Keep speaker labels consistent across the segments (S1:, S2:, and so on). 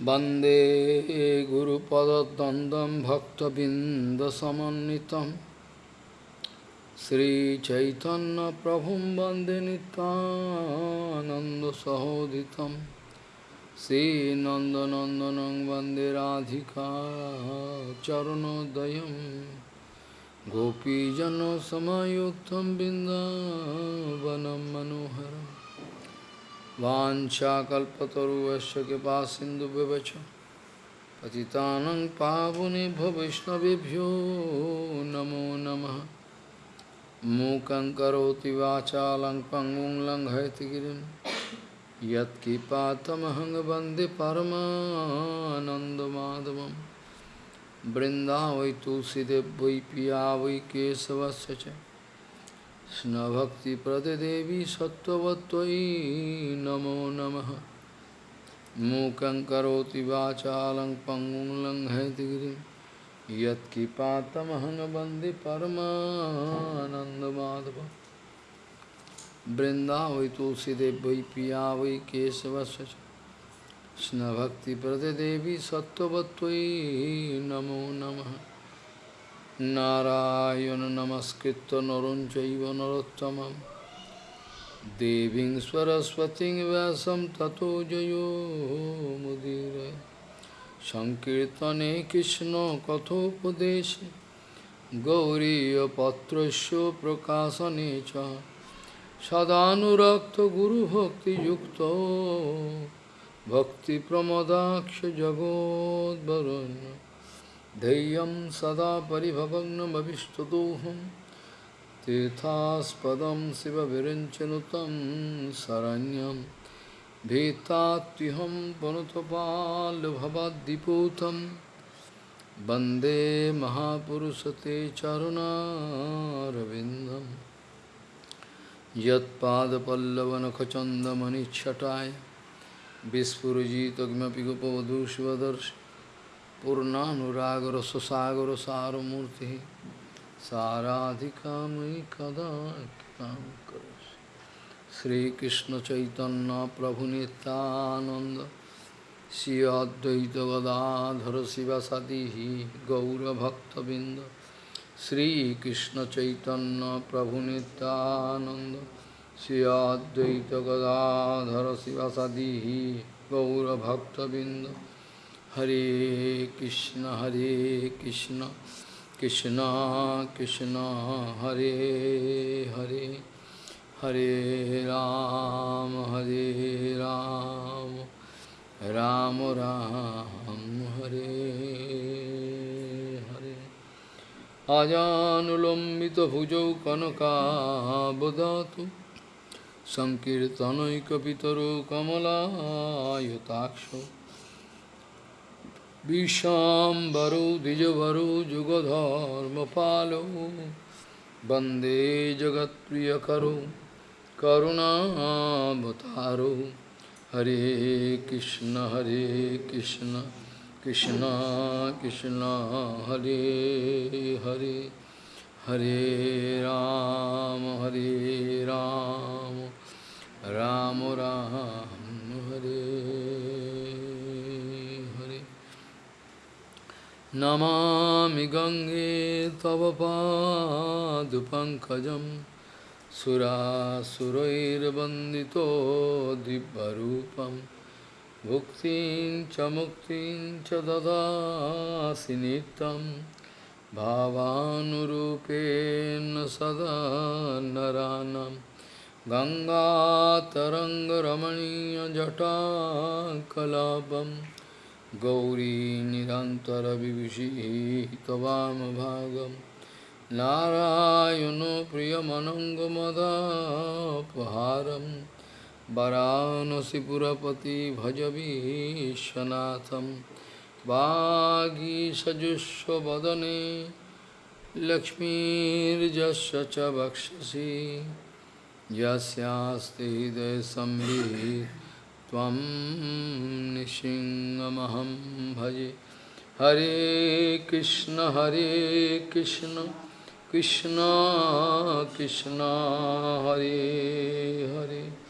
S1: वंदे गुरुपदद्वन्द्वं भक्तबिन्दसमन्वितं। श्रीचैतन्यप्रभुं वंदे नितानन्दसहोदितं श्रीनन्दनन्दनं वंदे राधिका चरणोदयं गोपीजनसमयुक्तं बिन्दावनं मनोहरम्। वाशाकूश कृपा सिंधु विवच पतितानंग पावुनि भविष्णुभ्यो नमो नमः। मूकं करोति वाचा लंग पंगुं लंघयति गिरिं यत्किपातमहं वंदे परमानन्दमाधवं वै तुलसीदेव वै पिया वै केशवस्य च। कृष्णभक्तिप्रदे देवी सत्त्ववत्त्वयि नमो नमः मूकं करोति वाचालं पङ्गुं लङ्घयति गिरिं यत्किपातमहं वन्दे परमानन्दमाधवं बृन्दावै तुलसीदेव वै पिया वै केशवस्य च कृष्णभक्तिप्रदे देवी सत्त्ववत्त्वयि नमो নারায়ণ নমস্কৃত নরুণ চৈব নরোত্তম দেবীং সরস্বতী ব্যাসম ততো জয়োমুদীর সংকীর্তনে কৃষ্ণ কথোপদেশ গৌরীপত্র প্রকাশনে চ। সদানুরক্ত গুরুভক্তিযুক্ত ভক্তিপ্রমদাক্ষ জগদ্বরণ্য धैर्यं सदा परिभवग्नमभिष्टदोहं तीर्थास्पदं शिवविरञ्चनुतं शरण्यं। भीतात्युहं पुनुतपाल्भवद्दिपूतं वंदे महापुरुषते चरुणारविन्दं। यत्पादपल्लवनखचन्दमनिच्छटाय विस्फुरजितकिमपि गोपवधूष्वदर्शि पूर्णानुरागर सारमूर्ति साराधिका मयि कदा श्रीकृष्ण चैतन्य प्रभु नित्यानंद श्री अद्वैत गदाधर शिवसदी गौरभक्तबिंद श्रीकृष्ण चैतन्य प्रभु Nityanand Shri Advaita Gadadhar शिवसदी गौरभक्तबिंद Hare Krishna, Hare Krishna, Krishna Krishna, Hare Hare, Hare Ram, Hare Ram, Ram Ram, Hare Hare. Ajanulambita bhujau kanaka bodhatu, Sankirtanaikapitaro kamala yutaksha. Vishambaro Dijavaro Jugadharmapalo Bande Jagat Priyakaro Karunabhataro Hare Krishna Hare Krishna Krishna Krishna Hare Hare Hare Ram Hare Ram Ram Ram Namami गङ्गे तव पादुपङ्कजं सुरासुरैर्वन्दितो दिव्यरूपं, भुक्तिं च मुक्तिं च ददासि नित्यं, भावानुरूपेण सदा नरानं, गङ्गातरङ्गरमणीयजटाकलापम्। गौरी निरन्तरविभूषिः त्वामभागं नारायणो प्रियमनङ्गमदापहारं वरानसिपुरपति भज विश्वनाथं वागीसजुष्वदने लक्ष्मीर्जस्य च वक्षसि। यस्यास्ति हृदयसंवित् त्वं निशिङ्गमहं भजे। हरे कृष्ण हरे कृष्ण कृष्ण कृष्ण, हरे हरे।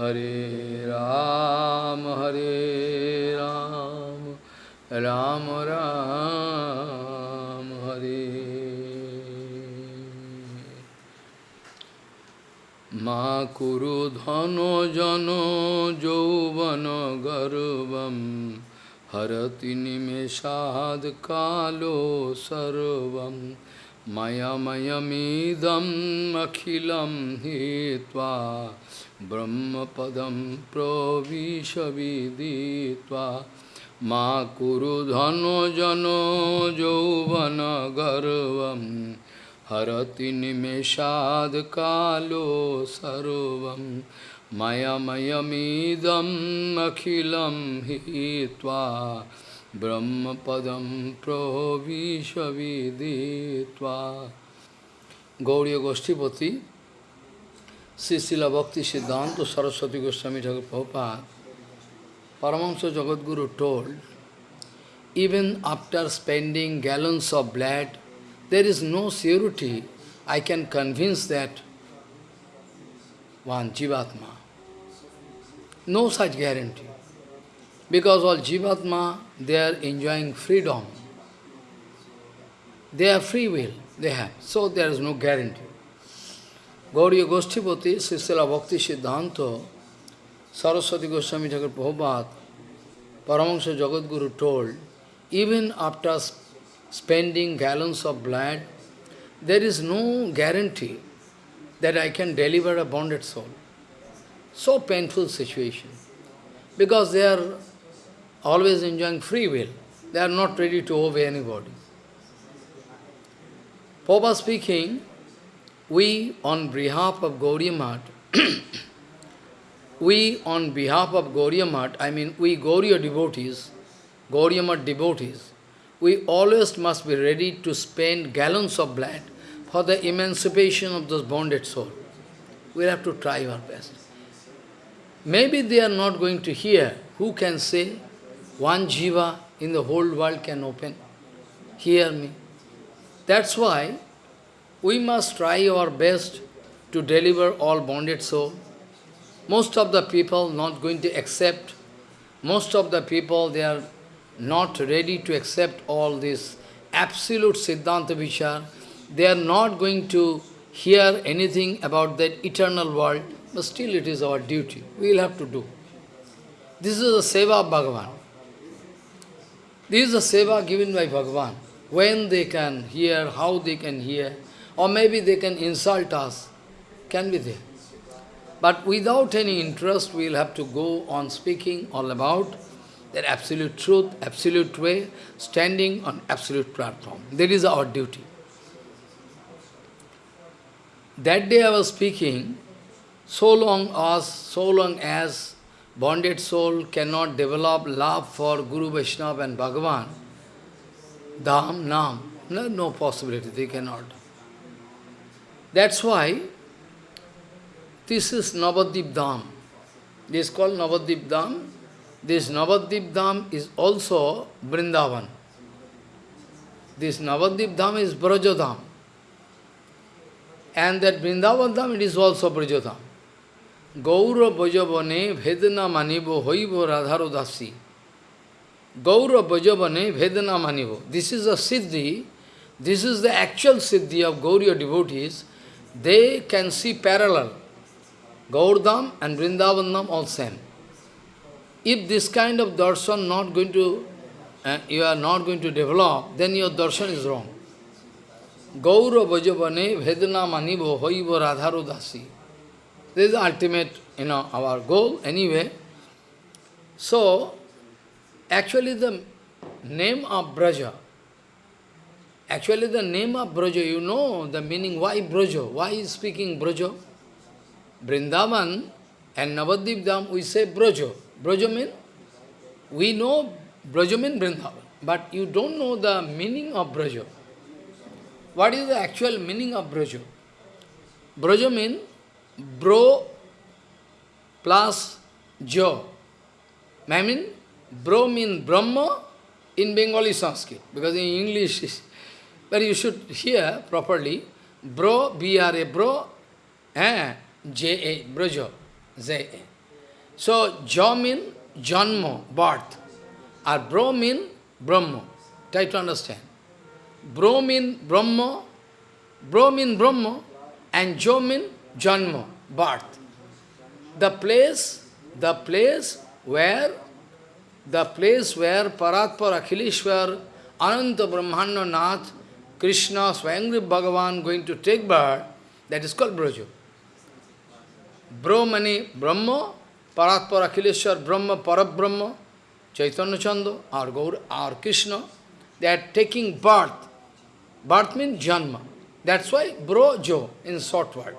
S1: हरे राम हरे Ram Ram Ram Ma Kuru Dhano Jano Jovana Garvam Harati Nimeshad Kalo Sarvam Maya Mayamidam Akhilam Hitva Brahmapadam Pravishaviditva Ma Kuru Dhano Jano Jovana Garvam Harati Nimeshad Kalo Sarvam Maya Mayamidam Akhilam Hitva Brahmapadam Pravishaviditva Gauriya Goshtipati Srila Bhakti Siddhanta Saraswati Goswami Thakur Prabhupada Paramahamsa Jagadguru told, even after spending gallons of blood, there is no surety I can convince that one Jivatma. No such guarantee. Because all Jivatma, they are enjoying freedom. They have free will, they have. So there is no guarantee. Gauriya Goshtipati, Srila Bhakti Siddhanta, Saraswati Goswami Thakur Prabhupada, Paramahansa Jagadguru told, even after spending gallons of blood, there is no guarantee that I can deliver a bonded soul. So painful situation. Because they are always enjoying free will. They are not ready to obey anybody. Papa speaking, we on behalf of Gauriya we on behalf of Gauriya I mean we Gauriya devotees, Gauriya devotees, we always must be ready to spend gallons of blood for the emancipation of those bonded soul. We have to try our best. Maybe they are not going to hear. Who can say one jiva in the whole world can open? Hear me. That's why we must try our best to deliver all bonded soul. Most of the people not going to accept. Most of the people, they are not ready to accept all this absolute Siddhanta Vichar. They are not going to hear anything about that eternal world, but still it is our duty. We will have to do. This is the seva of Bhagavan. This is the seva given by Bhagavan. When they can hear, how they can hear, or maybe they can insult us, can be there. But without any interest, we will have to go on speaking all about that absolute truth, absolute way, standing on absolute platform. That is our duty. That day I was speaking, so long as, so long as bonded soul cannot develop love for Guru Vaishnava and Bhagavan, Dham, Nam, no, no possibility, they cannot. That's why this is Navadip Dham. This is called Navadip Dham. This Navadip Dham is also Vrindavan. This Navadip Dham is Brajodham. And that Vrindavan Dham, it is also Brajodham. Gaura Bhajavane Vedana Manibo Hoivo Radharo Dasi. Gaura Bhajavane Vedana Manibo. This is a Siddhi. This is the actual Siddhi of Gauriya devotees. They can see parallel. Gaurdham and Vrindavandam all same. If this kind of darshan not going to, uh, you are not going to develop, then your darshan is wrong. Gaura Vajavane Vedana Manibo Hoiva Radharu Dasi. This is the ultimate, you know, our goal anyway. So, actually the name of Braja, actually the name of Braja, you know the meaning, why Braja? Why is speaking Braja? Vrindavan and Navadip Dham, we say Braja. Braja we know Braja Vrindavan, but you don't know the meaning of Braja. What is the actual meaning of Braja? Braja means bro plus jo. I mean, bro means Brahma in Bengali Sanskrit, because in English, but you should hear properly, bro, B-R-A, bro, eh, J-A, brojo, J-A. So, Jo means Janmo, birth. Or Bro means Brahma. Try to understand. Bro mean Brahma, Bro mean Brahma, and Jo mean Janma, birth. The place, the place where, the place where Paratpar Akhileshwar, Ananta Brahmanda Nath, Krishna, Swayangri Bhagavan going to take birth, that is called Braja. Brahmani, Brahma, Paratpar Akhileshwar, Brahma, Parabrahma, Chaitanya Chandra, or Gaur, or Krishna, they are taking birth. Birth means Janma. That's why Brojo in short word.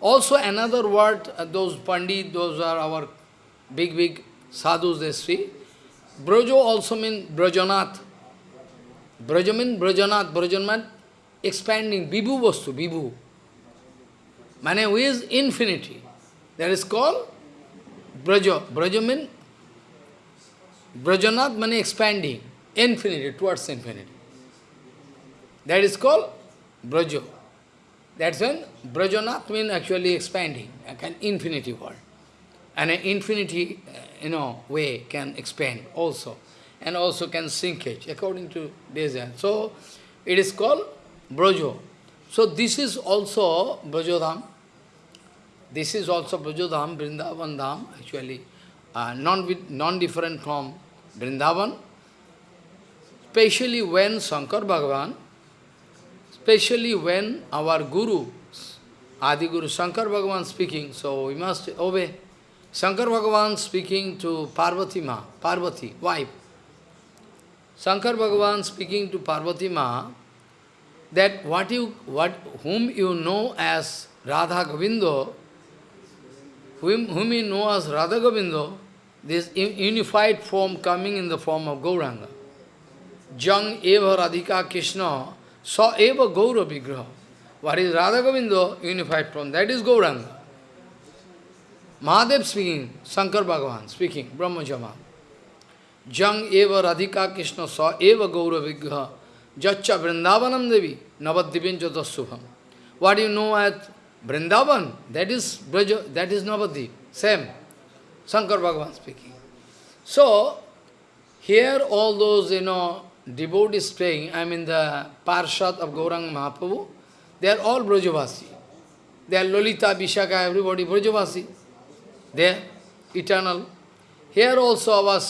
S1: Also another word, uh, those Pandit, those are our big, big sadhus, they see. Brojo also means Brajanath. Braja means Brajanath, Brajanath, expanding, Vibhu Vastu, Vibhu. Mane who is infinity. That is called Braja. Braja means Brajanath means expanding, infinity, towards infinity. That is called Braja. That's when Brajanath means actually expanding, like an infinity world. And an infinity, uh, you know, way can expand also. And also can shrinkage according to design. So, it is called Brajo. So, this is also Brajodham. This is also Brajodham, Vrindavan Dham, actually uh, non-different non from Vrindavan. Especially when Shankar Bhagavan, especially when our Guru, Adi Guru Shankar Bhagavan speaking, so we must obey. Shankar Bhagavan speaking to Parvati Ma, Parvati, wife. Shankar Bhagavan speaking to Parvati Ma, that what you, what, whom you know as Radha Govindo, whom, whom you know as Radha Govindo, this unified form coming in the form of Gauranga. Jang eva Radhika Krishna saw eva Gaura Vigraha. What is Radha Govindo? Unified form. That is Gauranga. Mahadev speaking, Shankar Bhagavan speaking, Brahma Jama. Jang eva Radhika Krishna saw eva Gaura Vigraha. Jacha Vrindavanam Devi, Navadivin Jodasubham. What do you know as Vrindavan? That is Braja, that is Navadip. Same. Shankar Bhagavan speaking. So, here all those, you know, devotees staying, I mean the Parshad of Gauranga Mahaprabhu, they are all Brajavasi. They are Lolita, Vishaka, everybody Brajavasi. They are eternal. Here also our,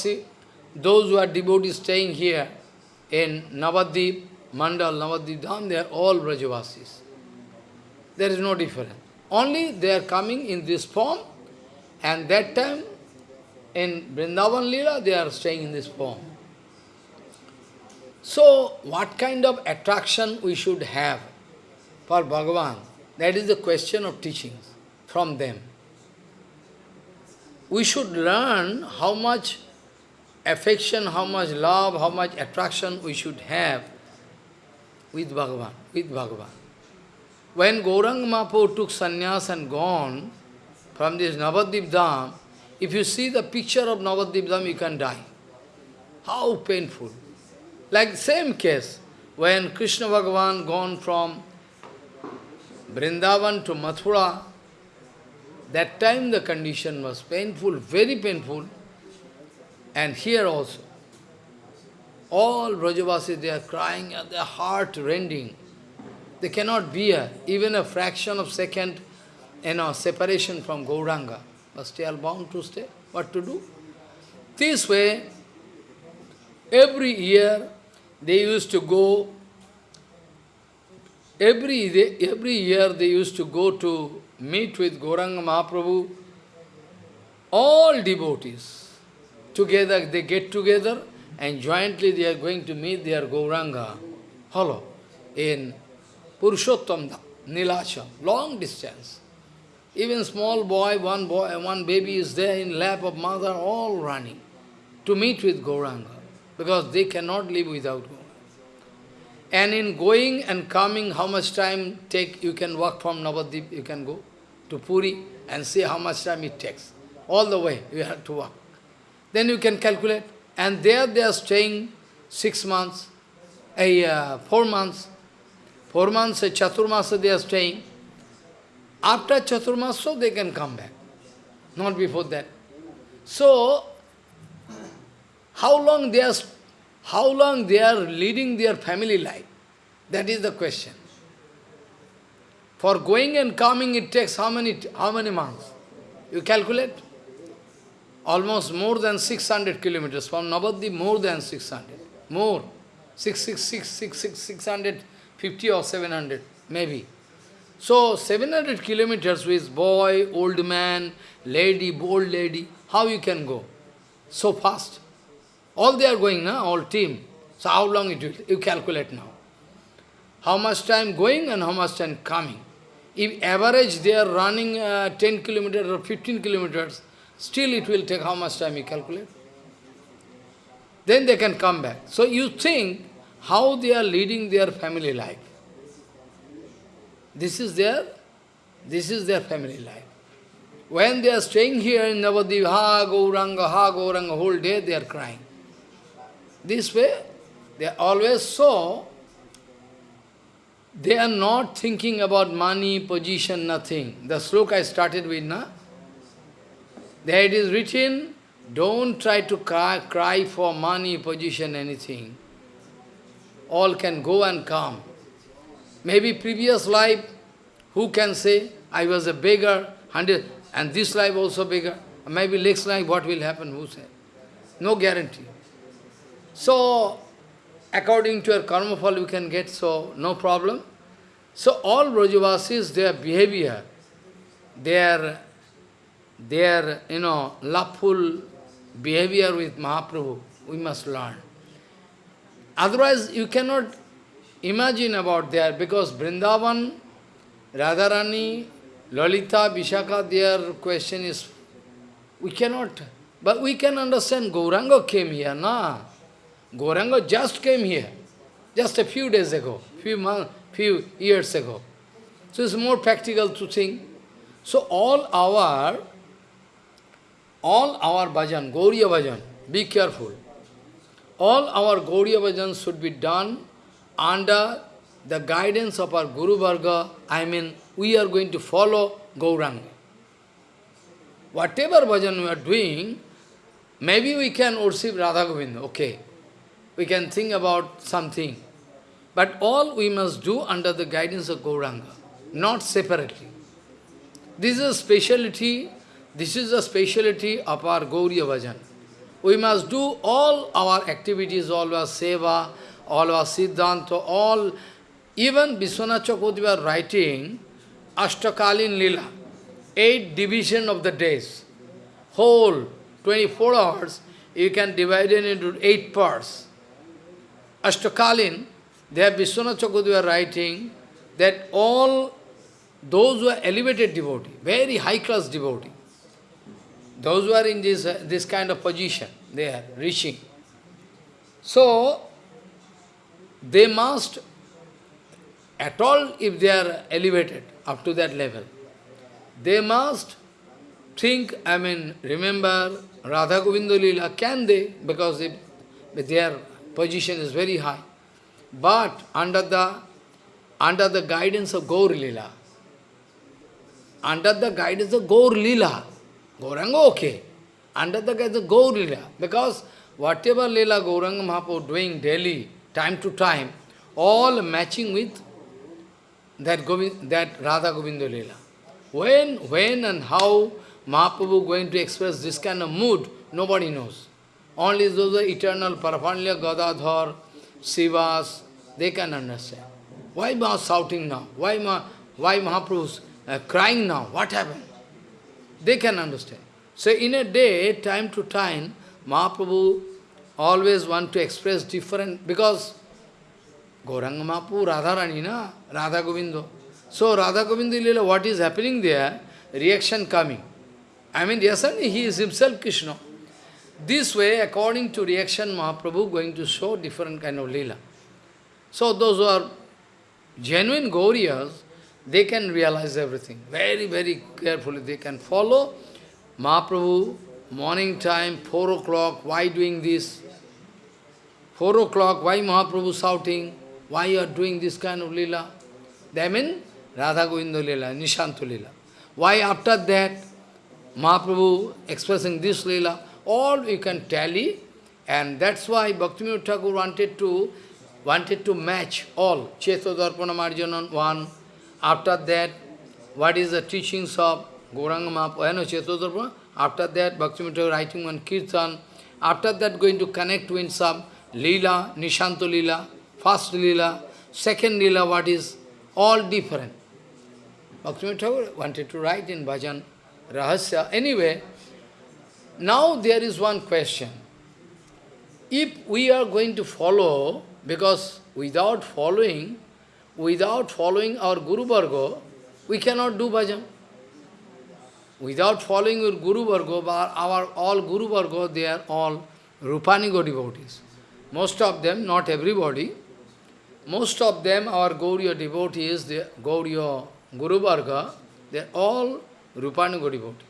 S1: those who are devotees staying here in Navadip, Mandal, Navadip Dham, they are all Brajavasis. There is no difference. Only they are coming in this form, and that time in Vrindavan Lila, they are staying in this form. So, what kind of attraction we should have for Bhagavan? That is the question of teachings from them. We should learn how much affection, how much love, how much attraction we should have with Bhagavan, with Bhagavan. When Gaurang Mahaprabhu took sannyas and gone from this Navadip Dham, if you see the picture of Navadip Dham, you can die. How painful. Like same case, when Krishna Bhagavan gone from Vrindavan to Mathura, that time the condition was painful, very painful. And here also, all Brajavasis, they are crying at their heart rending. They cannot bear even a fraction of second you know, separation from Gauranga. But still bound to stay. What to do? This way, every year they used to go, every, day, every year they used to go to meet with Gauranga Mahaprabhu, all devotees. Together, they get together and jointly they are going to meet their Gauranga, hollow, in Purushottam Nilachal, long distance. Even small boy, one boy, one baby is there in lap of mother, all running to meet with Gauranga, because they cannot live without Gauranga. And in going and coming, how much time take, you can walk from Navadip, you can go to Puri and see how much time it takes. All the way you have to walk. Then you can calculate. And there they are staying six months, a uh, four months. Four months, Chaturmasa they are staying. After Chaturmasa, they can come back. Not before that. So, how long they are how long they are leading their family life. That is the question. For going and coming, it takes how many, how many months? You calculate? Almost more than 600 kilometers. From Navadvip, more than 600. More. 666, 666, 650 or 700, maybe. So, 700 kilometers with boy, old man, lady, old lady, how you can go? So fast. All they are going, now, all team. So how long it will, you calculate now. How much time going and how much time coming. If average they are running uh, 10 kilometers or 15 kilometers, still it will take how much time you calculate. Then they can come back. So you think how they are leading their family life. This is their, this is their family life. When they are staying here in Navadip, ha Gauranga, ha Gauranga, whole day they are crying. This way, they always saw, they are not thinking about money, position, nothing. The sloka I started with, na? There it is written, don't try to cry, cry for money, position, anything. All can go and come. Maybe previous life, who can say, I was a beggar, hundred, and this life also beggar. Maybe next life, what will happen, who said? No guarantee. So, according to your karma fall, you can get, so no problem. So, all Brajavasis, their behavior, their, their, you know, loveful behavior with Mahaprabhu, we must learn. Otherwise, you cannot imagine about there, because Vrindavan, Radharani, Lalita, Vishaka, their question is, we cannot, but we can understand Gauranga came here, na? Gauranga just came here, just a few days ago, few months, few years ago. So it's more practical to think. So all our, all our bhajan, Gauriya bhajan, be careful. All our Gauriya bhajan should be done under the guidance of our Guru Varga. I mean, we are going to follow Gauranga. Whatever bhajan we are doing, maybe we can worship Radha Govinda, okay. We can think about something. But all we must do under the guidance of Gauranga, not separately. This is a speciality, this is a speciality of our Gauriya Bhajan. We must do all our activities, all our seva, all our siddhanta, all, even Vishwanath Chakravarti was writing Ashtakalin Lila, eight division of the days. Whole 24 hours, you can divide it into eight parts. Ashtakalin, there Vishwanath Chakravarti were writing that all those who are elevated devotee, very high-class devotee, those who are in this, uh, this kind of position, they are reaching. So, they must, at all if they are elevated up to that level, they must think, I mean, remember Radha Govinda Lila, can they? Because if their position is very high. But under the under the guidance of Gaur Lila, under the guidance of Gaur Lila, Gauranga okay, under the guidance of Gaur Lila, because whatever Lila Gauranga Mahaprabhu doing daily, time to time, all matching with that, Govind, that Radha Govinda Lila. When, when and how Mahaprabhu going to express this kind of mood, nobody knows. Only those eternal Parapanya Gadadhar, Srivas, they can understand. Why Maha shouting now? Why, Ma, why Mahaprabhu uh, crying now? What happened? They can understand. So in a day, time to time, Mahaprabhu always want to express different, because Gauranga Mahaprabhu, Radharani, na? Radha Govinda. So Radha Govinda Lila, what is happening there? Reaction coming. I mean, yes, he is himself Krishna. This way, according to reaction, Mahaprabhu going to show different kind of lila. So those who are genuine Gauriyas, they can realize everything. Very, very carefully they can follow Mahaprabhu, morning time, 4 o'clock, why doing this? 4 o'clock, why Mahaprabhu shouting? Why you are doing this kind of lila? They mean Radha Govinda lila, Nishantu lila. Why after that, Mahaprabhu expressing this lila? all you can tally And that's why Bhakti Thakur wanted to wanted to match all. Chetodarpana Marjana one. After that, what is the teachings of Gauranga Mahaprabhu, Chetodarpana? After that, Bhaktivinoda Thakur writing one Kirtan. After that, going to connect with some Leela, Nishanto Leela, first Leela, second Leela, what is all different. Bhaktivinoda Thakur wanted to write in Bhajan Rahasya. Anyway, now there is one question. If we are going to follow, because without following, without following our Guru Varga, we cannot do bhajan. Without following our Guru Varga, our all Guru Varga, they are all Rupanuga devotees. Most of them, not everybody, most of them, our Gauriya devotees, the Gauriya Guru Varga, they are all Rupanuga devotee.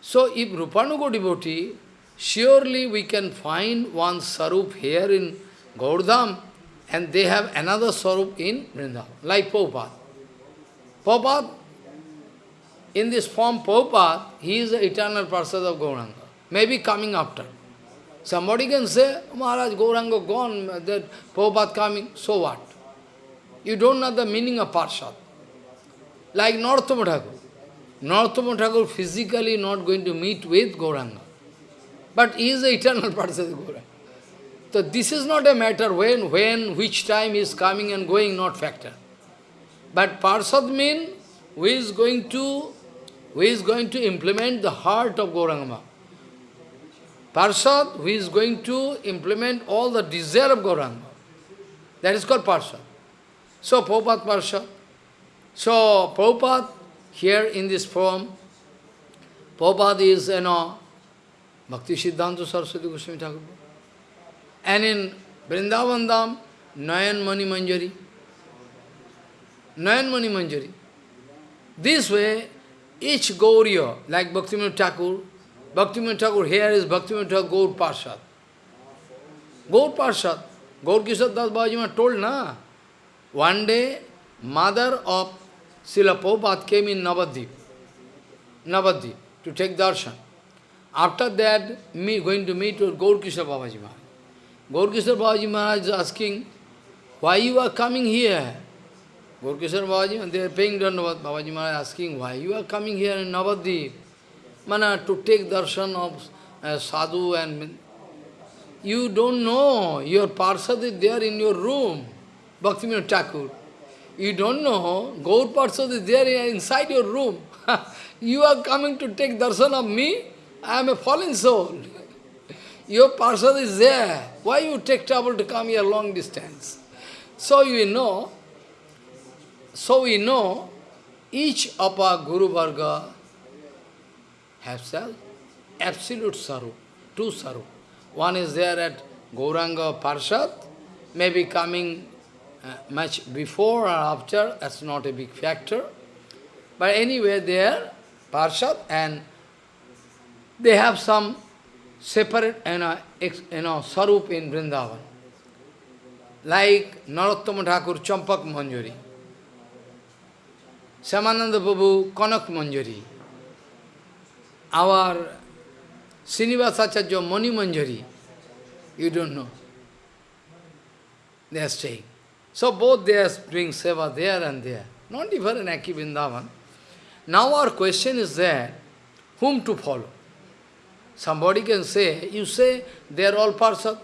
S1: So if Rupanuga devotee, surely we can find one Sarup here in Gaurdham, and they have another Sarup in Vrindavan, like Prabhupada. Prabhupada, in this form Prabhupada, he is the eternal person of Gauranga, maybe coming after. Somebody can say, Maharaj, Gauranga gone, that Prabhupada coming, so what? You don't know the meaning of Parshad. Like. Narottama Thakur physically not going to meet with Gauranga. But he is the eternal person of Gauranga. So this is not a matter when, when, which time is coming and going, not factor. But Parsad means who is going to who is going to implement the heart of Gauranga. Parsad, who is going to implement all the desire of Gauranga. That is called Parsad. So, Prabhupada Parsad. So, Prabhupada, here in this form, Prabhupada is, you know, Bhakti Siddhanta Saraswati Goswami Thakur. And in Vrindavan Dham, Nayan Mani Manjari. Nayan Mani Manjari. This way, each Gauriya, like Bhaktivinoda Thakur, Bhaktivinoda Thakur, here is Bhaktivinoda Thakur Gaur Parshad. Gaur Parshad. Gaur Kishore Das Babaji told, na? One day, mother of Srila Prabhupada came in Navadvip, Navadvip, to take darshan. After that, me going to meet with Gaur Kishore Babaji Maharaj. Gaur Kishore Babaji Maharaj is asking, why you are coming here? Gaur Kishore Babaji, they are paying Dandavad. Babaji Maharaj asking, why you are coming here in Navadvip? Mana, to take darshan of uh, sadhu and... You don't know, your parsad is there in your room, Bhaktivinoda Thakur. You don't know, Gaur Parsad is there inside your room. you are coming to take darshan of me? I am a fallen soul. Your parsad is there. Why you take trouble to come here long distance? So you know, so we know, each of our Guru Varga has absolute saru, two saru. One is there at Gauranga Parshad, maybe coming uh, much before or after, that's not a big factor. But anyway, there, Parshad, and they have some separate know, ex, you know, sarup in Vrindavan. Like Narottama Thakur, Champak Manjari. Samananda Prabhu, Kanak Manjari. Our Srinivasacharya Mani Manjari. You don't know. They are staying. So both they are doing seva there and there. Not even in Aki Vrindavan. Now our question is that, whom to follow? Somebody can say, you say they are all Parsad.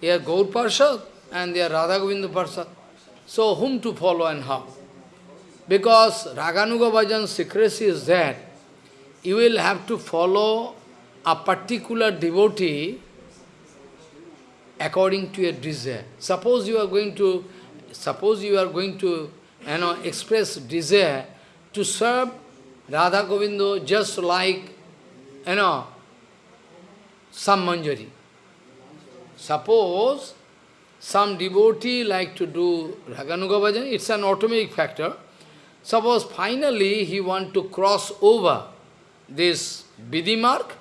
S1: They are Gaur Parsad and they are Radha Govinda Parsad. So whom to follow and how? Because Raganuga Bhajan's secrecy is that you will have to follow a particular devotee according to your desire. Suppose you are going to, suppose you are going to, you know, express desire to serve Radha Govinda just like, you know, some manjari. Suppose some devotee like to do Raganuga Bhajan, it's an automatic factor. Suppose finally he want to cross over this Vidhi mark,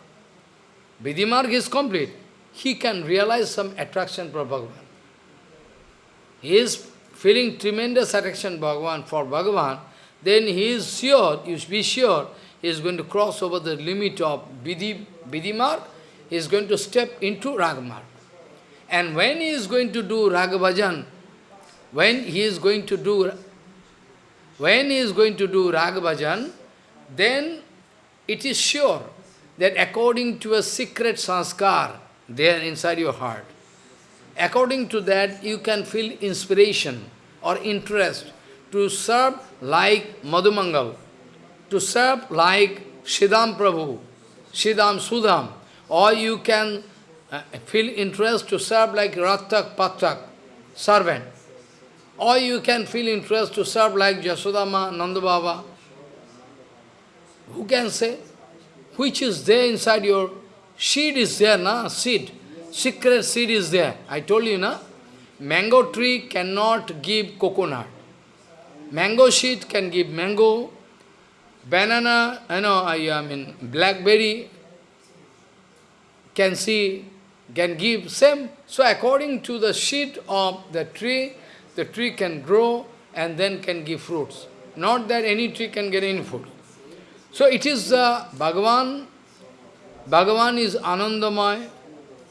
S1: mark is complete, he can realize some attraction for Bhagavan. He is feeling tremendous attraction Bhagavan for Bhagavan, then he is sure, you should be sure, he is going to cross over the limit of Vidhi mark, he is going to step into Ragamarg. And when he is going to do Ragavajan, when he is going to do when he is going to do Ragavajan, then it is sure that according to a secret sanskar there inside your heart, according to that you can feel inspiration or interest to serve like Madhumangal, to serve like Siddham Prabhu, Siddham Sudham, or you can uh, feel interest to serve like Rattak Pattak, servant. Or you can feel interest to serve like Jasodama, Nanda Baba. Who can say? Which is there inside your seed is there, na? Seed. Secret seed is there. I told you, na? Mango tree cannot give coconut. Mango seed can give mango. Banana, you know, I, I mean, blackberry can see, can give same. So according to the seed of the tree, the tree can grow and then can give fruits. Not that any tree can get any fruit. So it is uh, Bhagavan, Bhagavan is Anandamay,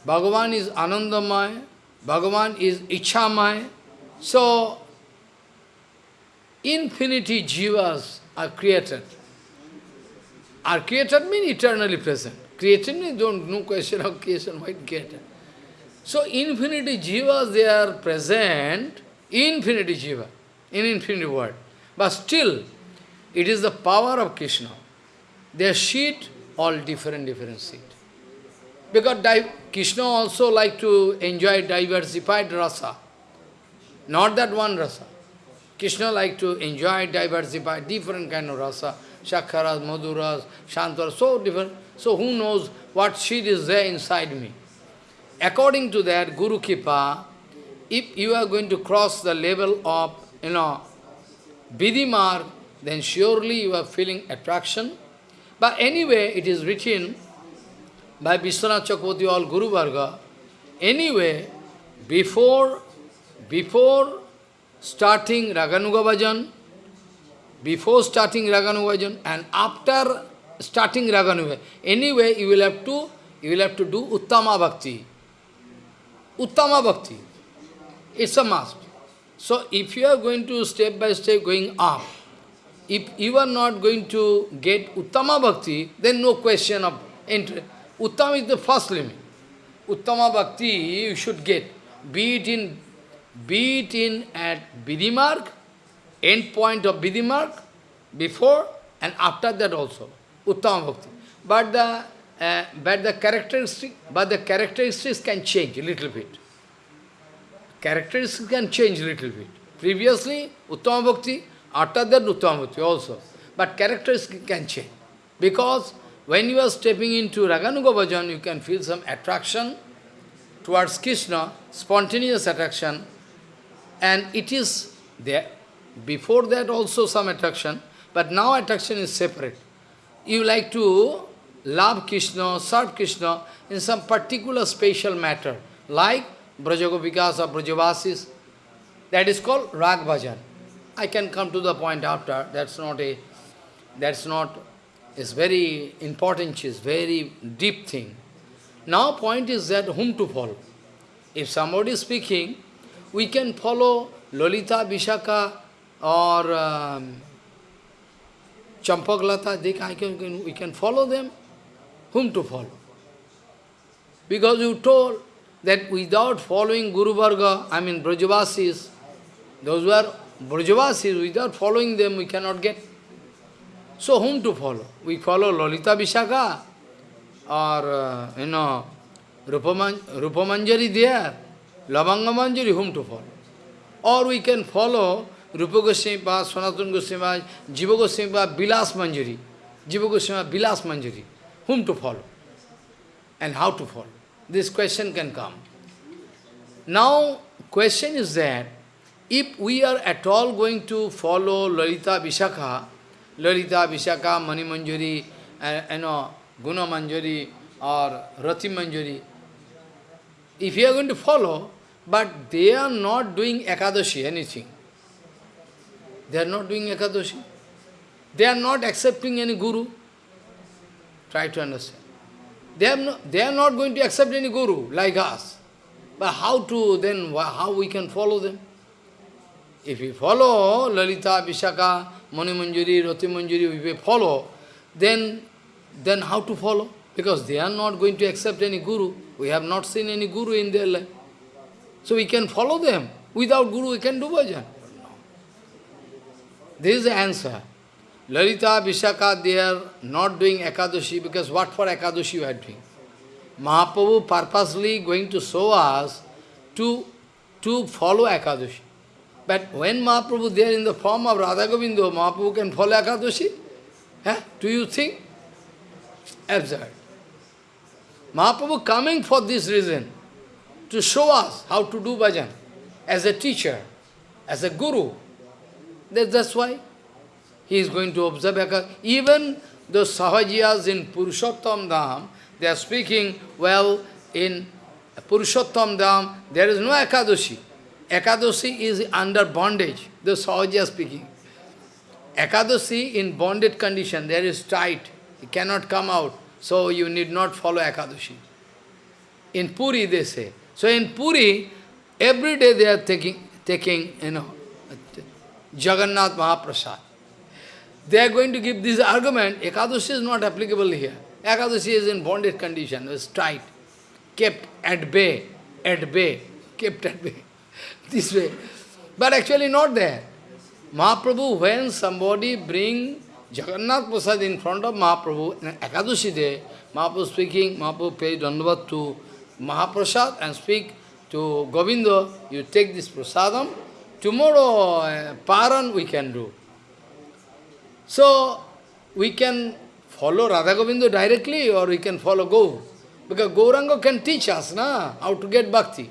S1: Bhagavan is Anandamay, Bhagavan is Ichamay. So infinity jivas are created. Are created mean eternally present. Created means don't no question of creation, why created. So infinity jivas they are present, infinity jiva, in infinity world. But still, it is the power of Krishna. Their sheet, all different, different seed. Because Krishna also like to enjoy diversified rasa. Not that one rasa. Krishna like to enjoy diversified, different kind of rasa. Shakharas, Madhuras, Shantaras, so different. So who knows what seed is there inside me? According to that, Guru Kripa, if you are going to cross the level of, you know, Vidimar, then surely you are feeling attraction. But anyway, it is written by Vishwanath Chakravarti all Guru Varga, anyway, before, before starting Raganuga Bhajan, before starting Raganuga Bhajan and after starting Raganuga, anyway you will have to, you will have to do Uttama Bhakti. Uttama Bhakti. It's a must. So if you are going to step by step going up, if you are not going to get Uttama Bhakti, then no question of entry. Uttama is the first limit. Uttama Bhakti you should get, be it in, be it in at Vidimark, end point of Vidimark, before and after that also, Uttama Bhakti. But the, uh, but the characteristic, but the characteristics can change a little bit. Characteristics can change a little bit. Previously, Uttama Bhakti, after that Uttama Bhakti also. But characteristics can change. Because when you are stepping into Raganuga Bhajan, you can feel some attraction towards Krishna, spontaneous attraction, and it is there. Before that also some attraction, but now attraction is separate. You like to love Krishna, serve Krishna in some particular special matter, like Brajagopikas or Brajavasis. That is called Rag Bhajan. I can come to the point after, that's not a, that's not is very important, is very deep thing. Now point is that whom to follow. If somebody is speaking, we can follow Lolita, Vishaka or um, Champaklata, they can, can, we can follow them. Whom to follow? Because you told that without following Guru Varga, I mean Brajavasis, those who are Brajavasis, without following them we cannot get so whom to follow? We follow Lolita Vishaka or, uh, you know, Rupaman Rupamanjari there, Lavanga Manjari, whom to follow? Or we can follow Rupa Goswami Sanatana Goswami Jiva Goswami Bilas Manjari, Jiva Goswami Bilas Manjari, whom to follow? And how to follow? This question can come. Now, question is that, if we are at all going to follow Lalita Vishaka, Lalita, Vishaka, Mani Manjari, uh, you know, Guna Manjari or Rati Manjari. If you are going to follow, but they are not doing Ekadashi, anything. They are not doing They, are not accepting any guru. Try have no, they are not going to accept any guru like us. But how to then, how we can follow them? If we follow Lalita, Vishaka, Mani Manjari, Rati Manjari, if we follow, then, then how to follow? Because they are not going to accept any guru. We have not seen any guru in their life. So we can follow them. Without guru, we can do bhajan. This is the answer. Lalita, Vishaka, they are not doing Ekadashi because what for Ekadashi you are doing? Mahaprabhu purposely going to show us to, to follow Ekadashi. But when Mahaprabhu there in the form of Radha Govinda, Mahaprabhu can follow Ekadashi? Eh? Do you think? Absurd. Mahaprabhu coming for this reason, to show us how to do bhajan, as a teacher, as a guru. That, that's why he is going to observe. Even the Sahajiyas in Purushottam Dham, they are speaking, well, in Purushottam Dham, there is no Ekadashi. Ekadashi is under bondage, the Sahaja is speaking. Ekadashi in bonded condition, there is tight, it cannot come out, so you need not follow Ekadashi. In Puri they say. So in Puri, every day they are taking, taking you know, Jagannath Mahaprasad. They are going to give this argument, Ekadashi is not applicable here. Ekadashi is in bonded condition, is tight, kept at bay, at bay, kept at bay, this way. But actually not there. Mahaprabhu, when somebody bring Jagannath Prasad in front of Mahaprabhu, in Ekadashi day, Mahaprabhu speaking, Mahaprabhu pays dandavat to Mahaprasad and speak to Govinda, you take this prasadam, tomorrow uh, paran we can do. So, we can follow Radha Govinda directly or we can follow Gaur. Because Gauranga can teach us na, how to get bhakti.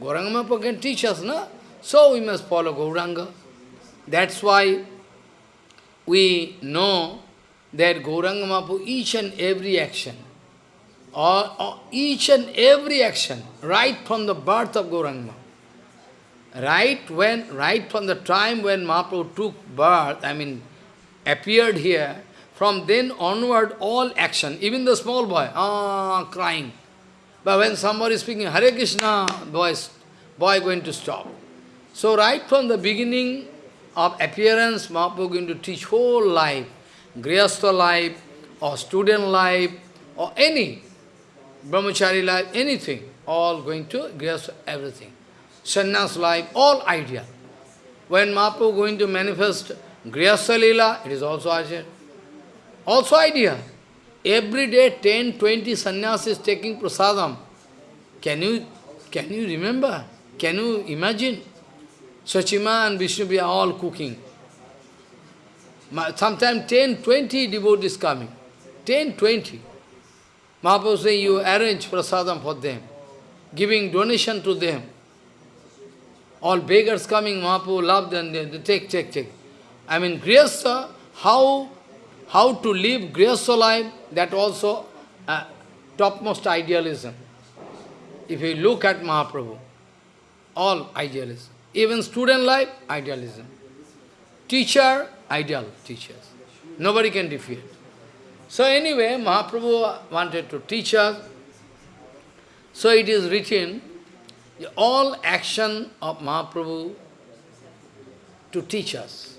S1: Gauranga Mahaprabhu can teach us, na? So we must follow Gauranga. That's why we know that Gauranga Mahaprabhu, each and every action, or, or, each and every action, right from the birth of Gauranga, right when, right from the time when Mahaprabhu took birth, I mean, appeared here, from then onward, all action, even the small boy, ah, crying. But when somebody is speaking Hare Krishna, boy, boy going to stop. So right from the beginning of appearance, Mahaprabhu going to teach whole life, Grihastha life, or student life, or any, Brahmachari life, anything, all going to Grihastha, everything. Sannyas life, all idea. When Mahaprabhu going to manifest Grihastha Lila, it is also idea. Also idea. Every day 10, 20 sannyasis taking prasadam. Can you, can you remember? Can you imagine? Sachima and Vishnu are all cooking. Sometimes 10, 20 devotees coming. 10, 20. Mahaprabhu say, you arrange prasadam for them, giving donation to them. All beggars coming, Mahaprabhu love them, they take, take, take. I mean, Grihastha, how, how to live Grihastha life, that also uh, topmost idealism. If you look at Mahaprabhu, all idealism. Even student life, idealism. Teacher, ideal teachers. Nobody can defeat. So anyway, Mahaprabhu wanted to teach us. So it is written, all action of Mahaprabhu to teach us.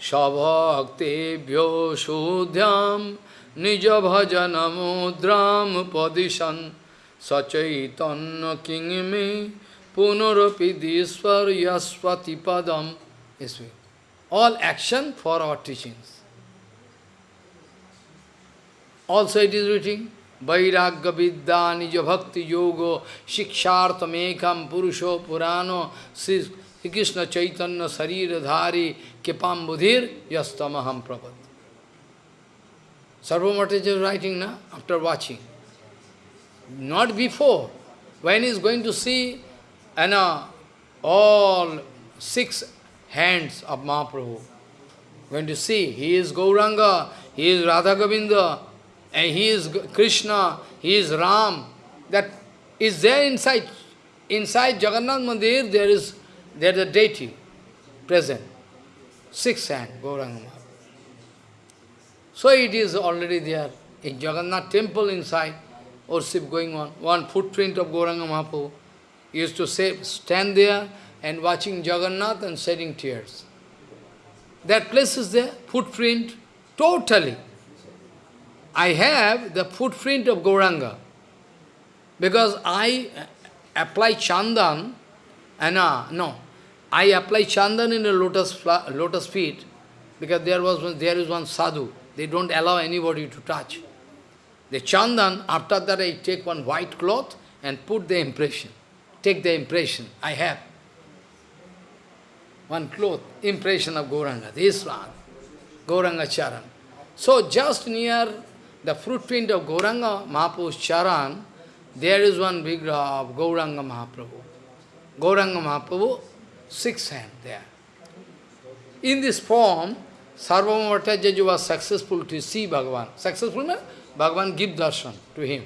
S1: Sabhaktebhyo sudhyam nija bhajanamudram padishan sachaitanya kingme punarapi diswar yaswati padam. All action for our teachings. Also it is written, Vairagya vidya nija bhakti yogo shikshartamekam purusho purano Sri Krishna Chaitanya sarira dhari kipam budhir yastamaham prabhat. Sarvabhauma is writing now, after watching. Not before. When he is going to see you know, all six hands of Mahaprabhu, going to see, he is Gauranga, he is Radha Govinda, and he is Krishna, he is Ram. That is there inside. Inside Jagannath Mandir, there is there is a deity present. Six hand, Gauranga. So it is already there. in Jagannath temple inside, worship going on. One footprint of Gauranga Mahaprabhu used to say, stand there and watching Jagannath and shedding tears. That place is there, footprint, totally. I have the footprint of Gauranga. Because I apply chandan, and uh, no, I apply chandan in a lotus, lotus feet, because there was one, there is one sadhu. They don't allow anybody to touch. The chandan, after that I take one white cloth and put the impression. Take the impression. I have one cloth, impression of Gauranga, this one, Gauranga Charan. So just near the footprint of Gauranga Mahaprabhu's Charan, there is one big of Gauranga Mahaprabhu. Gauranga Mahaprabhu, six hand there. In this form, Sarvabhauma Bhattacharya was successful to see Bhagavan. Successful means Bhagavan give darshan to him.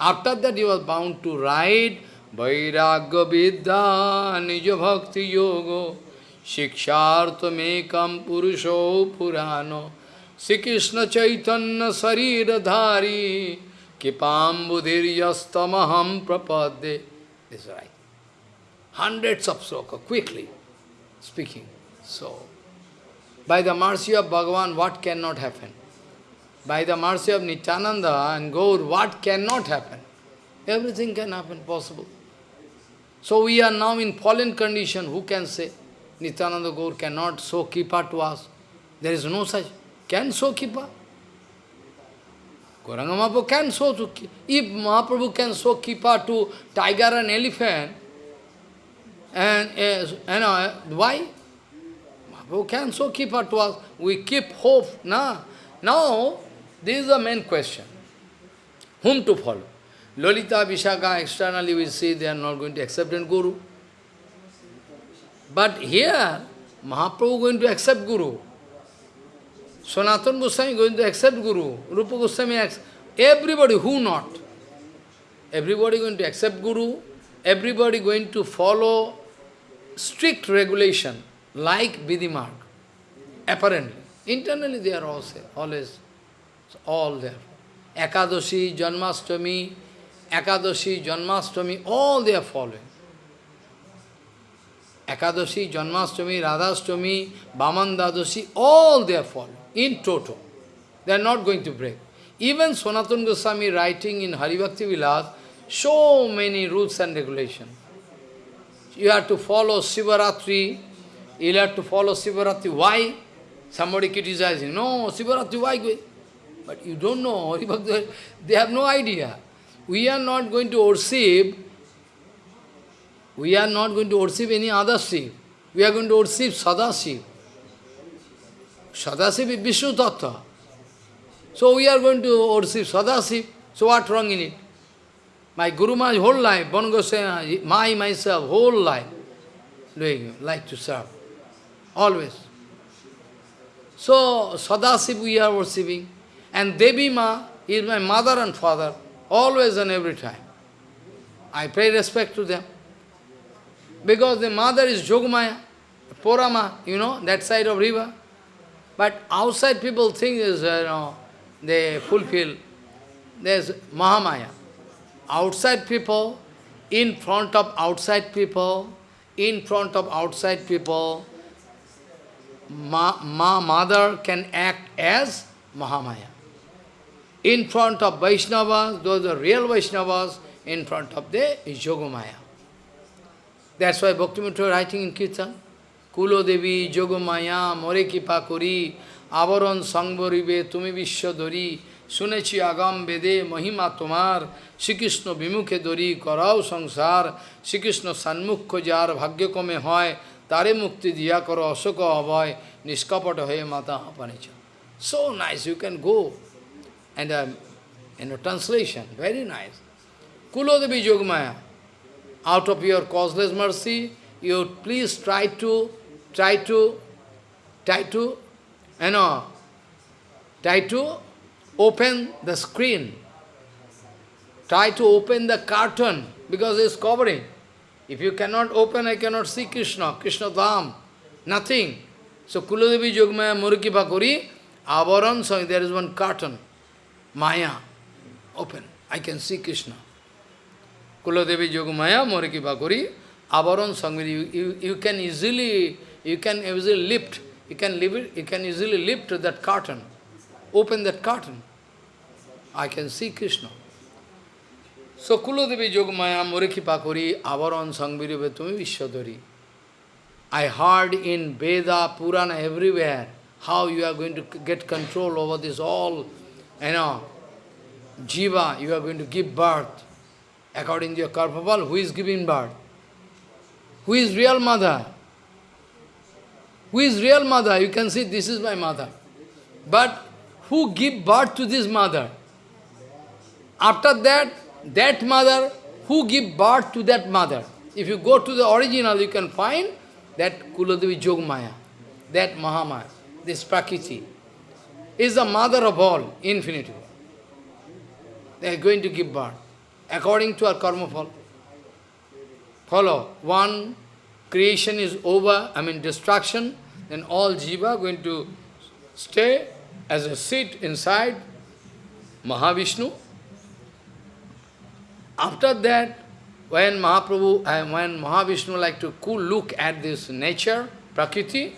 S1: After that he was bound to write Vairagya Vidya Nija Bhakti Yoga Shikshartamekam Purusho Purano Shri Krishna Chaitanya शरीर धारी कृपाम बुधिर हम प्रपदे is right hundred of shloka quickly speaking so by the mercy of Bhagavan what can not happen by the mercy of Nityananda and Gaura what can not happen everything can happen possible so we are now in fallen condition who can say Nityananda Gaura can not so keep are to us there is no such Can show Kripa? Gauranga Mahaprabhu can show to... If Mahaprabhu can show Kripa to tiger and elephant, and, uh, you know, why? Mahaprabhu can show Kripa to us. We keep hope. Nah. Now, this is the main question. Whom to follow? Lolita, Vishaka, externally we see they are not going to accept and Guru. But here, Mahaprabhu going to accept Guru. Sanatana Goswami going to accept Guru. Rupa Goswami accept. Everybody, who not? Everybody going to accept Guru. Everybody going to follow strict regulation, like Vidimarg. Apparently. Internally they are also always all there. Ekadashi, Janmastami, Ekadashi, Janmastami, all they are following. Ekadashi, Janmastami, Radhastami, Bhamandadashi, all they are following, in total. They are not going to break. Even Sanatana Goswami writing in Haribhakti Vilas, so many rules and regulations. You have to follow Sivaratri, you have to follow Sivaratri. Why? Somebody criticizing, no, Sivaratri, why? But you don't know, they have no idea. We are not going to worship, we are not going to worship any other Shiv. We are going to worship Sadashiv. Sadashiv is Vishnu Tattva. So we are going to worship Sadashiv. So what wrong in it? My Guru Maharaj whole life, Bonagosena, my myself, whole life, doing like to serve. Always. So Sadashiv we are worshipping. And Devi Ma is my mother and father, always and every time. I pay respect to them. Because the mother is Jogmaya, Porama, you know, that side of river. But outside people think is, you know, they fulfill. There's Mahamaya. Outside people, in front of outside people, in front of outside people, Ma, Ma mother can act as Mahamaya in front of Vaishnavas, those are real Vaishnavas, in front of the Yogamaya. That's why Bhaktivinoda writing in Kirtan, Kulo Devi, Yogamaya, More Kipa Kuri, Avaron Sangboribe, Tumi Vishwadori, Sunechi Agam Vede, Mahima Tomar, Shri Krishna Vimukhe Dori, Karao Sangsar, Shri Krishna Sanmukho Jar, Bhagya Kome Hoy, Tare Mukti Diya Karo, Ashoka Avoy, Niskapata Hoy Mata Apanicha. So nice, you can go and a you know, translation, very nice. Kulodevi Yogamaya, out of your causeless mercy, you please try to, try to, try to, you know, try to open the screen. Try to open the curtain, because it's covering. If you cannot open, I cannot see Krishna, Krishna Dham, nothing. So Kulodevi Yogamaya Muriki Pakuri, Avaran, so there is one curtain. Maya, open. I can see Krishna. Kuladevi Yogamaya, Moriki Bakuri, Avaron Sangvini, you, you, you can easily, you can easily lift, you can, lift, you can easily lift that curtain, open that curtain. I can see Krishna. So Kuladevi Yogamaya, Moriki Pakuri, Avaron Sangviri Vetumi Vishwadari. I heard in Veda, Purana, everywhere, how you are going to get control over this all, you know, jiva, you are going to give birth. According to your Karpapal, who is giving birth? Who is real mother? Who is real mother? You can see, this is my mother. But who give birth to this mother? After that, that mother, who give birth to that mother? If you go to the original, you can find that Kuladevi Jogmaya, that Mahamaya, this Prakriti, is the mother of all, infinity. They are going to give birth, according to our karma fall. Follow, one creation is over, I mean destruction, then all jiva going to stay as a seat inside Mahavishnu. After that, when Mahaprabhu, uh, when Mahavishnu like to cool look at this nature, Prakriti,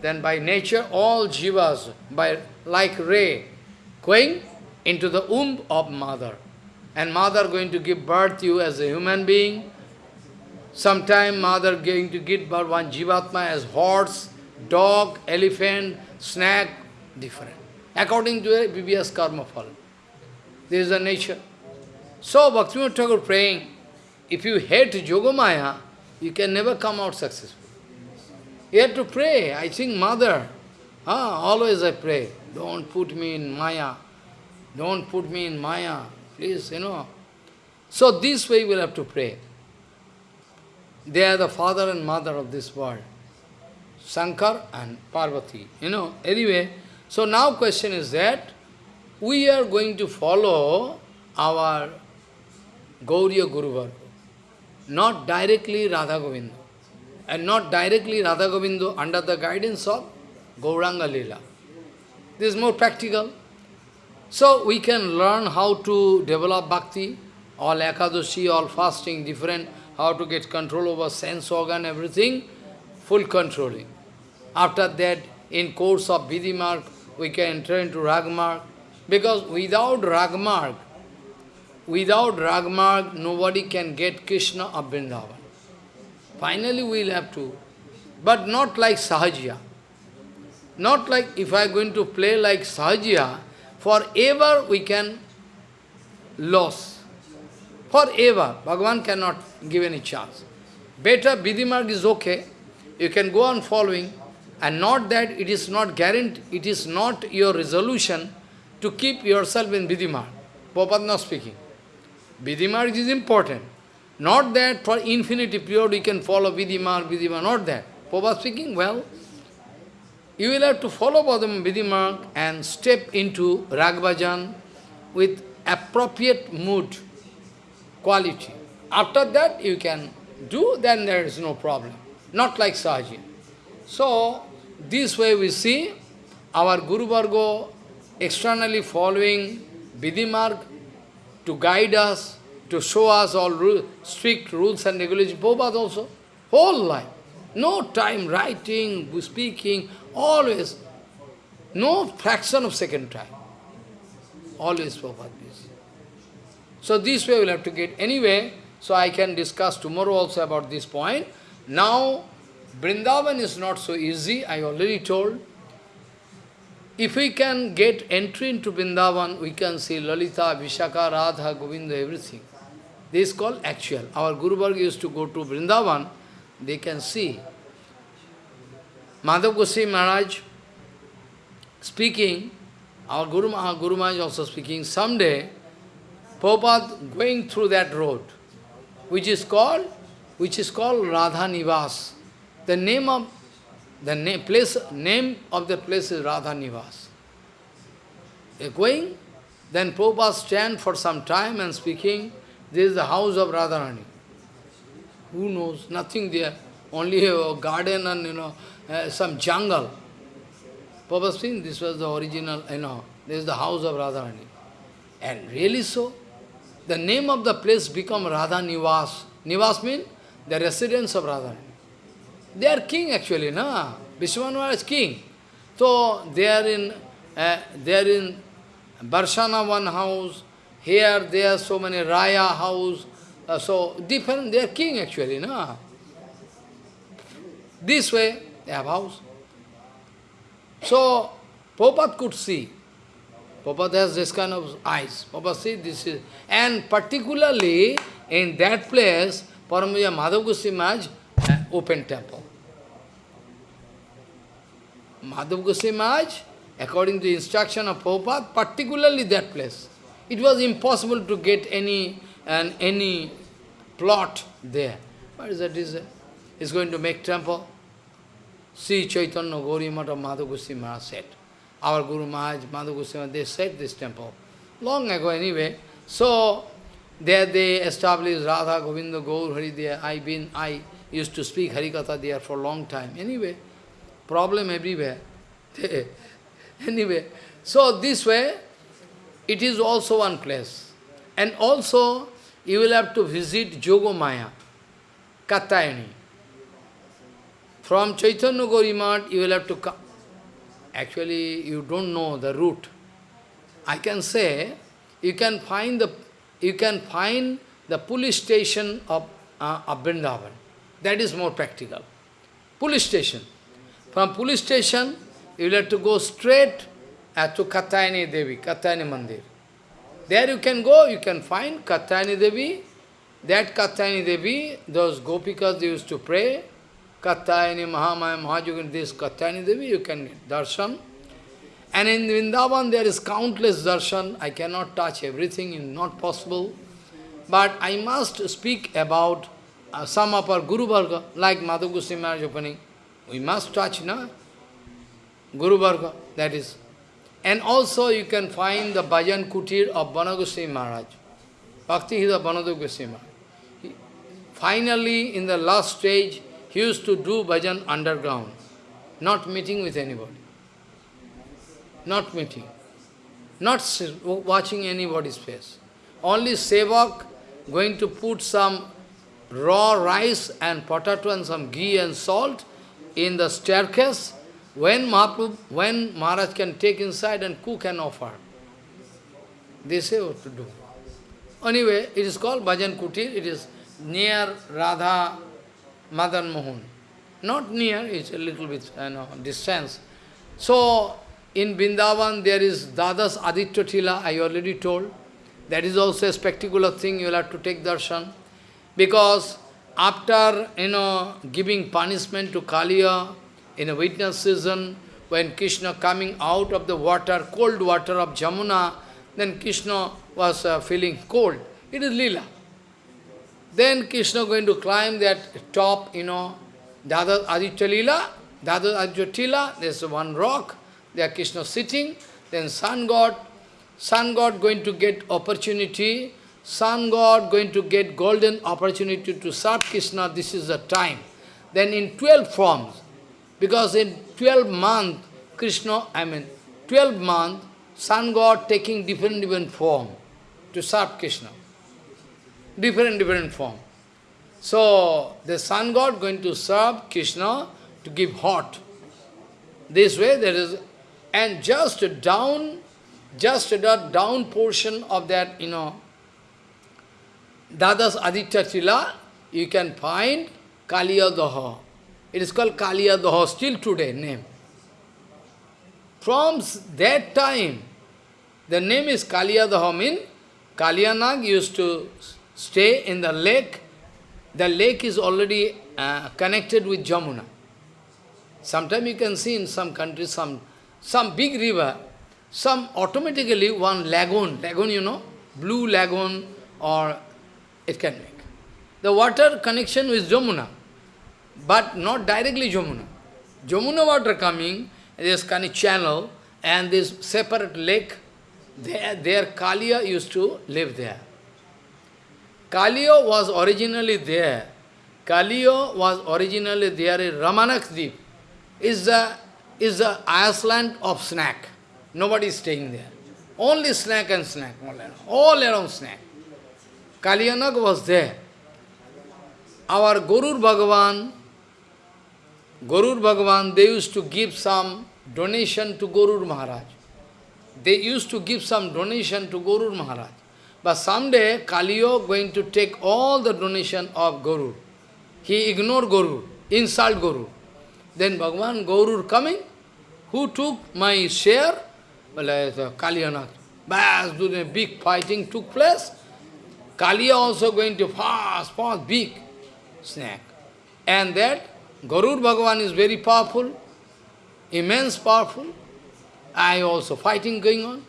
S1: then by nature all jivas, by like ray, going into the womb of mother. And mother going to give birth to you as a human being. Sometime mother going to give birth one jivatma as horse, dog, elephant, snake, different. According to a BBS karma fall. This is the nature. So Bhaktivinoda Thakur praying, if you hate Yogamaya, you can never come out successful. You have to pray. I think mother, ah, always I pray, don't put me in Maya. Don't put me in Maya. Please, you know. So this way we'll have to pray. They are the father and mother of this world. Shankar and Parvati. You know, anyway, so now question is that we are going to follow our Gauriya Guru Varga not directly Radha Govinda, and not directly Radha Govinda under the guidance of Gauranga Lila. This is more practical. So we can learn how to develop bhakti, all Ekadashi, all fasting, different, how to get control over sense organ, everything, full controlling. After that, in course of Vidhimarg, we can enter into Ragmarg, because without Ragmarg, Without Ragmarg, nobody can get Krishna of Vrindavan. Finally, we will have to. But not like Sahajya. Not like if I am going to play like Sahajya, forever we can lose. Forever. Bhagavan cannot give any chance. Better Vidhimarg is okay. You can go on following. And not that it is not guaranteed, it is not your resolution to keep yourself in Vidhimarg. Prabhupada not speaking. Vidhimarg is important. Not that for infinity period you can follow Vidhimarg, Vidhimarg, not that. Prabhupada speaking, well, you will have to follow Padam Vidhimarg and step into Ragbhajan with appropriate mood, quality. After that you can do, then there is no problem. Not like Sahaji. So, this way we see our Guru Vargo externally following Vidhimarg to guide us, to show us all strict rules and regulations. Prabhupada also, whole life. No time writing, speaking, always. No fraction of second time. Always Prabhupada. So this way we'll have to get. Anyway, so I can discuss tomorrow also about this point. Now, Vrindavan is not so easy, I already told. If we can get entry into Vrindavan, we can see Lalita, Vishaka, Radha, Govinda, everything. This is called actual. Our Guru Varga used to go to Vrindavan, they can see. Madhav Goswami Maharaj speaking, our Guru, our Guru Maharaj also speaking, someday, Prabhupada going through that road, which is called, which is called Radha Nivas. The name of the name, place, name of the place is Radha Nivas. Going, then Prabhupada stand for some time and speaking, this is the house of Radharani. Who knows? Nothing there. Only a garden and, you know, uh, some jungle. Prabhupada speaking, this was the original, you know, this is the house of Radharani. And really so. The name of the place become Radha Nivas. Nivas means the residence of Radha. They are king actually, no? Vishwamana is king. So they are in uh, they are in Barshana one house, here there are so many Raya house, uh, so different, they are king actually, no? This way, they have house. So, Prabhupada could see. Prabhupada has this kind of eyes. Prabhupada see this is, and particularly in that place, Paramaja Madhav Goswami Maharaj uh, open temple. Madhav Goswami Maharaj, according to instruction of Prabhupada, particularly that place. It was impossible to get any and any plot there. What is that? Is is going to make temple? See Chaitanya Gauri Mata Madhav Maharaj said. Our Guru Maharaj, Madhu Goswami, they said this temple. Long ago anyway. So, there they established Radha Govinda Gaur Hari there. I been I used to speak Harikatha there for a long time. Anyway, problem everywhere. anyway, so this way, it is also one place. And also, you will have to visit Jogomaya, Katyayani. From Chaitanya Gaurimat, you will have to come. Actually, you don't know the route. I can say, you can find the, you can find the police station of, uh, of Vrindavan. That is more practical. Police station. From police station, you will have to go straight uh, to Katyayani Devi, Katyayani Mandir. There you can go, you can find Katyayani Devi. That Katyayani Devi, those gopikas they used to pray, Katyayani, Mahamaya, Mahajogin, this Katyayani Devi, you can darshan. And in Vrindavan there is countless darshan. I cannot touch everything, it's not possible. But I must speak about uh, some of our Guru Varga, like Madhu Goswami Maharaj opening. We must touch, na? Guru Varga, that is. And also you can find the Bhajan Kutir of Banagoswami Maharaj. Bhakti Hida Banadu Goswami Maharaj. Finally, in the last stage, he used to do bhajan underground, not meeting with anybody. Not meeting. Not watching anybody's face. Only sevak going to put some raw rice and potato and some ghee and salt in the staircase when Mahaprabhu, when Maharaj can take inside and cook and offer. They say what to do. Anyway, it is called Bhajan Kutir. It is near Radha Madan Mohan. Not near, it's a little bit you know, distance. So, in Vrindavan there is Dadas Aditya Tila, I already told. That is also a spectacular thing, you will have to take darshan. Because after, you know, giving punishment to Kaliya in a witness season, when Krishna coming out of the water, cold water of Jamuna, then Krishna was uh, feeling cold. It is lila. Then Krishna going to climb that top, you know, Dada Aditya Lila, Dada Aditya Tila, there's one rock, there Krishna sitting, then sun god, sun god going to get opportunity, sun god going to get golden opportunity to serve Krishna, this is the time. Then in 12 forms, because in 12 month, Krishna, I mean, 12 month, sun god taking different different form to serve Krishna different, different form. So, the sun god going to serve Krishna to give hot. This way there is, and just down, just the down portion of that, you know, Dadas Aditya Chila, you can find Kaliyadaha. It is called Kaliyadaha still today, name. From that time, the name is Kaliyadaha, mean Kaliyanag used to stay in the lake, the lake is already uh, connected with Jamuna. Sometimes you can see in some countries, some, some big river, some automatically one lagoon, lagoon you know, blue lagoon or it can make. The water connection with Jamuna, but not directly Jamuna. Jamuna water coming, there's kind of channel and this separate lake, there, there Kaliya used to live there. Kaliyo was originally there. Kaliyo was originally there in Ramanakdip. Is the is the Iceland of snack. Nobody is staying there. Only snack and snack, all around, all around snack. Kalyanag was there. Our Guru Bhagavan, Guru Bhagavan, they used to give some donation to Guru Maharaj. They used to give some donation to Guru Maharaj. But someday, Kaliyo going to take all the donation of Guru. He ignored Guru, insult Guru. Then Bhagavan, Guru coming, who took my share? Well, uh, Kaliyanath. Bas, big fighting took place. Kaliya also going to fast, fast, big snake. And that Garur Bhagavan is very powerful, immense powerful. I also fighting going on.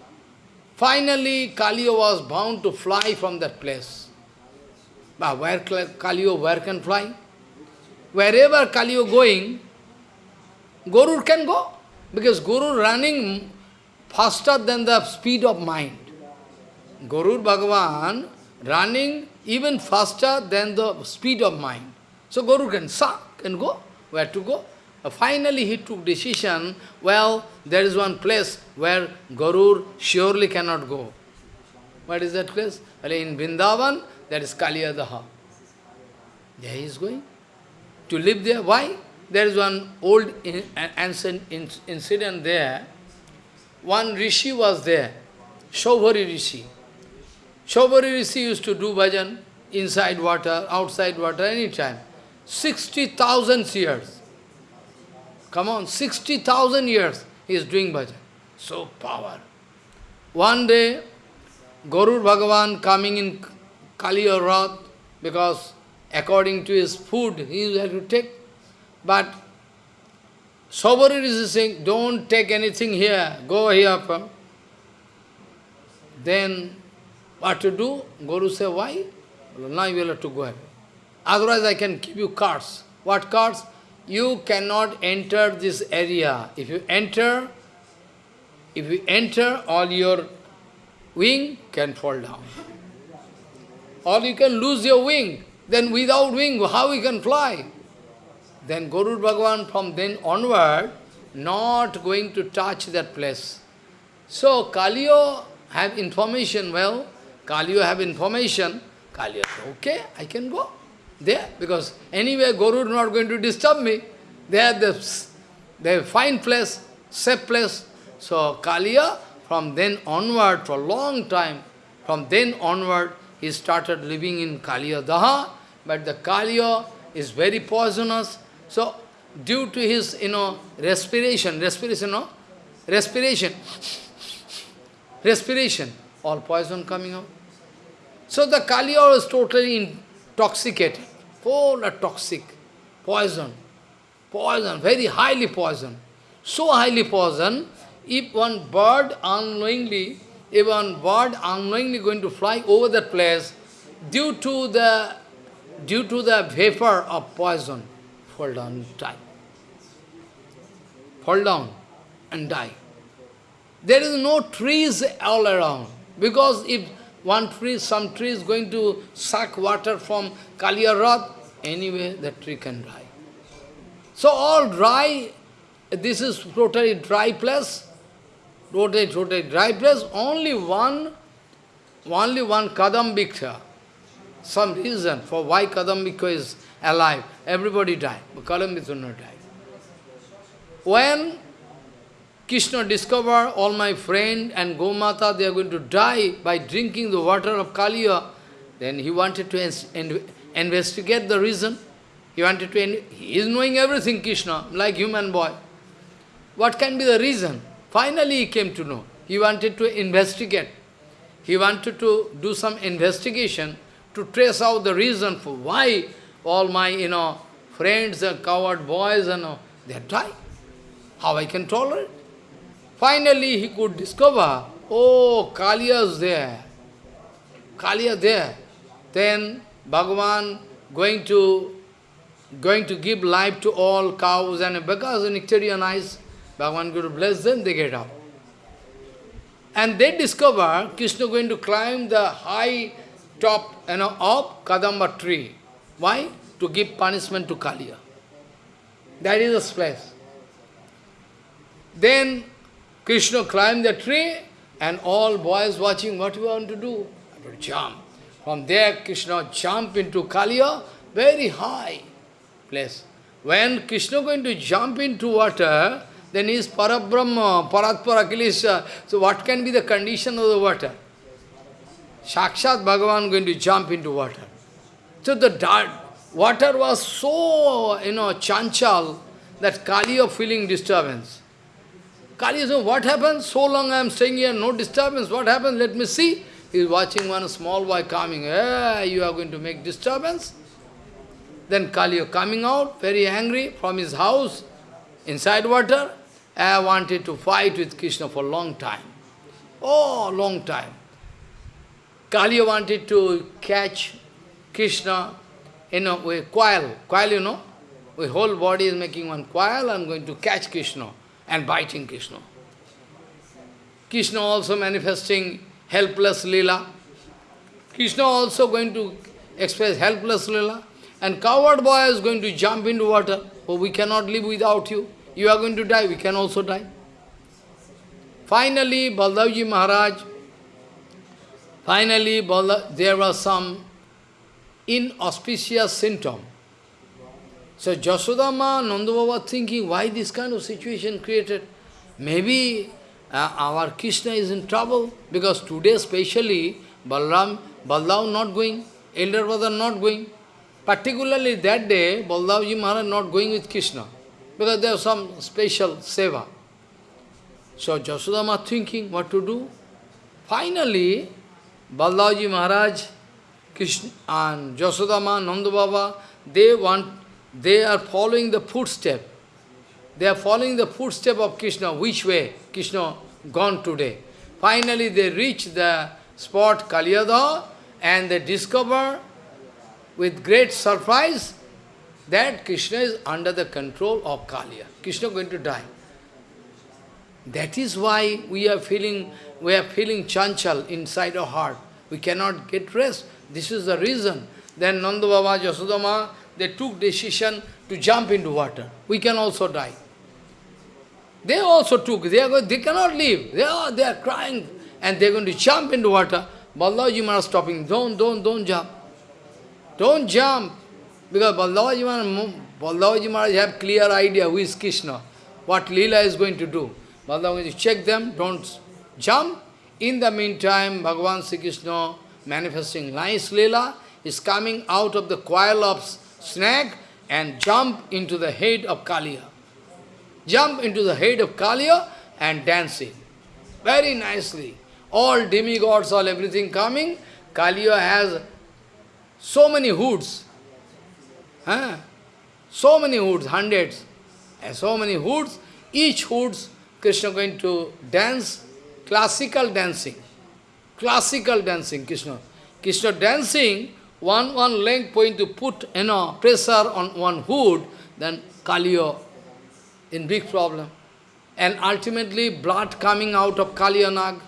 S1: Finally, Kaliya was bound to fly from that place. But where can Kaliya, where can fly? Wherever Kaliya going, Guru can go. Because Guru running faster than the speed of mind. Guru Bhagavan running even faster than the speed of mind. So Guru can suck and go. Where to go? Finally he took decision, well, there is one place where Guru surely cannot go. What is that place? Well, in Vrindavan, that is Kaliyadaha. There he is going. To live there. Why? There is one old ancient incident there. One rishi was there, Shaubhari rishi. Shaubhari rishi used to do bhajan inside water, outside water, anytime. 60,000 years. Come on, 60,000 years he is doing bhajan. So power. One day, Guru Bhagavan coming in Kaliya Rath, because according to his food, he had to take. But Shaubhari is saying, don't take anything here, go here. Then, what to do? Guru say, why? Now you will have to go ahead. Otherwise I can give you cards. What cards? You cannot enter this area. If you enter, if you enter, all your wing can fall down. Or you can lose your wing. Then without wing, how you can fly? Then Guru Bhagavan from then onward, not going to touch that place. So Kaliyo have information, well, Kaliyo have information, Kaliyo okay, I can go there, because anyway Guru is not going to disturb me. They are the, they fine place, safe place. So Kaliya, from then onward, for a long time, from then onward, he started living in Kaliya Daha, but the Kaliya is very poisonous. So, due to his, you know, respiration, respiration, no? Respiration, respiration, all poison coming out. So the Kaliya was totally intoxicated, full of toxic, poison, poison, very highly poison. So highly poison, if one bird unknowingly, if one bird unknowingly going to fly over that place, due to the, due to the vapor of poison, fall down die. Fall down and die. There is no trees all around, because if one tree, some tree is going to suck water from Kaliya anyway the tree can die. So all dry, this is totally dry place, totally, totally dry place, only one, only one Kadambika. Some reason for why Kadambika is alive, everybody died, but Kadambika will not die. When Krishna discovered all my friend and Gomata, they are going to die by drinking the water of Kaliya. Then he wanted to investigate the reason. He wanted to, he is knowing everything, Krishna, like human boy. What can be the reason? Finally he came to know. He wanted to investigate. He wanted to do some investigation to trace out the reason for why all my, you know, friends and coward boys and all, they die. How I can tolerate? Finally, he could discover, oh, Kaliya there. Kaliya there. Then Bhagavan going to going to give life to all cows and because nectarian eyes, Bhagavan to bless them, they get up. And they discover Krishna going to climb the high top you know, of Kadamba tree. Why? To give punishment to Kaliya. That is the place. Then Krishna climbed the tree, And all boys watching, what you want to do? I to jump. From there, Krishna jump into Kaliya, very high place. When Krishna going to jump into water, then he is Parabrahma, Paratpara Kilesha. Uh, so what can be the condition of the water? Sakshat Bhagavan going to jump into water. So the dark, water was so, you know, chanchal that Kaliya feeling disturbance. Kaliya said, what happened? So long I am staying here, no disturbance. What happened? Let me see. He is watching one small boy coming. Hey, you are going to make disturbance? Then Kaliya coming out, very angry from his house, inside water. I wanted to fight with Krishna for a long time. Oh, long time. Kaliya wanted to catch Krishna in a way, coil. Coil, you know? The whole body is making one coil, I am going to catch Krishna and biting Krishna. Krishna also manifesting helpless lila. Krishna also going to express helpless lila. And coward boy is going to jump into water. Oh, we cannot live without you. You are going to die, we can also die. Finally, Baldavji Maharaj, finally, Balda, there was some inauspicious symptom. So Jasodama, Nandababa thinking, why this kind of situation created? Maybe uh, our Krishna is in trouble, because today especially, Balram, Baldav not going, elder brother not going. Particularly that day, Baldavji Maharaj not going with Krishna, because there was some special seva. So Jasodama thinking what to do. Finally, Baldavji Maharaj, Krishna and Jasodama, Nandababa, they want, they are following the footstep. They are following the footstep of Krishna, which way Krishna gone today. Finally, they reach the spot Kaliyada and they discover with great surprise that Krishna is under the control of Kaliya. Krishna going to die. That is why we are feeling we are feeling chanchal inside our heart. We cannot get rest. This is the reason. Then Nanda Baba, they took decision to jump into water. We can also die. They also took, they, are going, they cannot leave. They are, they are crying and they are going to jump into water. Balaji Maharaj stopping, don't, don't, don't jump. Don't jump. Because Balaji Maharaj, Maharaj have clear idea who is Krishna, what Leela is going to do. Balaji to check them, don't jump. In the meantime, Bhagavan Sri Krishna manifesting nice Leela is coming out of the coil of snake and jump into the head of Kaliya jump into the head of Kaliya and dancing. Very nicely. All demigods, all everything coming. Kaliya has so many hoods. Huh? So many hoods, hundreds. And so many hoods. Each hoods, Krishna going to dance, classical dancing. Classical dancing, Krishna. Krishna dancing, one, one length point to put you know, pressure on one hood, then Kaliya in big problem. And ultimately blood coming out of Kalyanag.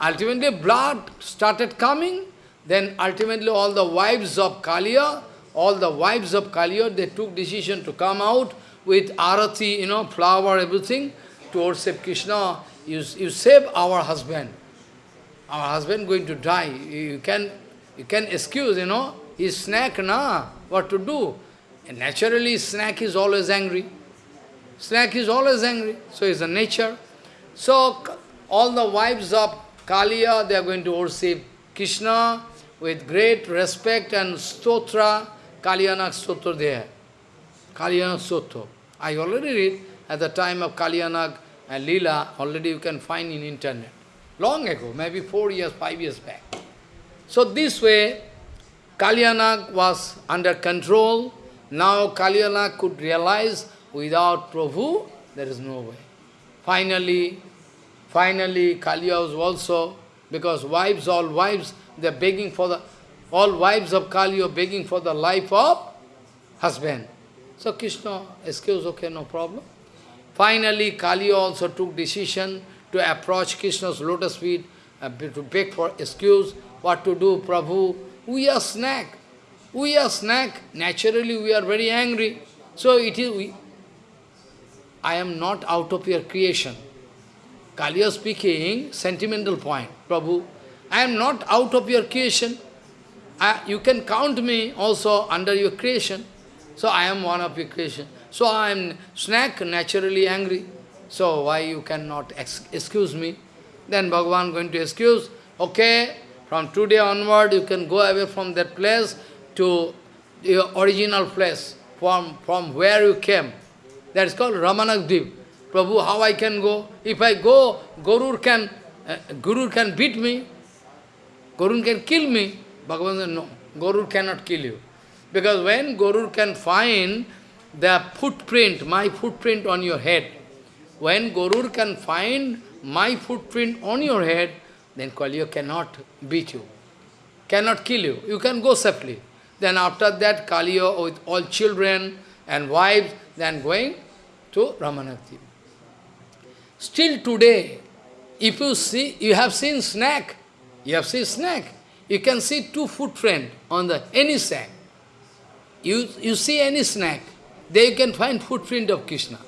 S1: Ultimately blood started coming, then ultimately all the wives of Kaliya, all the wives of Kaliya, they took decision to come out with arati, you know, flower, everything, towards worship Krishna. You, you save our husband. Our husband going to die. You can, you can excuse, you know, he's snack, na, what to do? And naturally, snack is always angry. Snake is always angry, so it's a nature. So all the wives of Kaliya, they are going to worship Krishna with great respect and stotra, Kalyanak stotra there. Kalyanak stotra. I already read at the time of Kalyanak and Leela, already you can find in internet. Long ago, maybe four years, five years back. So this way, Kalyanak was under control. Now Kalyanak could realize Without Prabhu, there is no way. Finally, finally, Kalya was also, because wives, all wives, they are begging for the, all wives of Kaliya begging for the life of husband. So Krishna, excuse, okay, no problem. Finally, Kaliya also took decision to approach Krishna's lotus feet, uh, to beg for excuse, what to do, Prabhu. We are snack. We are snack. Naturally, we are very angry. So it is, we, I am not out of your creation. Kaliya speaking, sentimental point, Prabhu, I am not out of your creation. I, you can count me also under your creation. So I am one of your creation. So I am snack, naturally angry. So why you cannot excuse me? Then Bhagavan going to excuse, okay, from today onward you can go away from that place to your original place, from, from where you came. That is called Ramanakdeep. Prabhu, how I can go? If I go, Guru can, uh, Guru can beat me. Guru can kill me. Bhagavan said, no, Guru cannot kill you. Because when Guru can find the footprint, my footprint on your head, when Guru can find my footprint on your head, then Kaliya cannot beat you, cannot kill you. You can go safely. Then after that, Kaliya with all children and wives, then going to Ramanakti. Still today, if you see, you have seen snake, you have seen snake, you can see two footprint on the any snake. You, you see any snake, there you can find footprint of Krishna.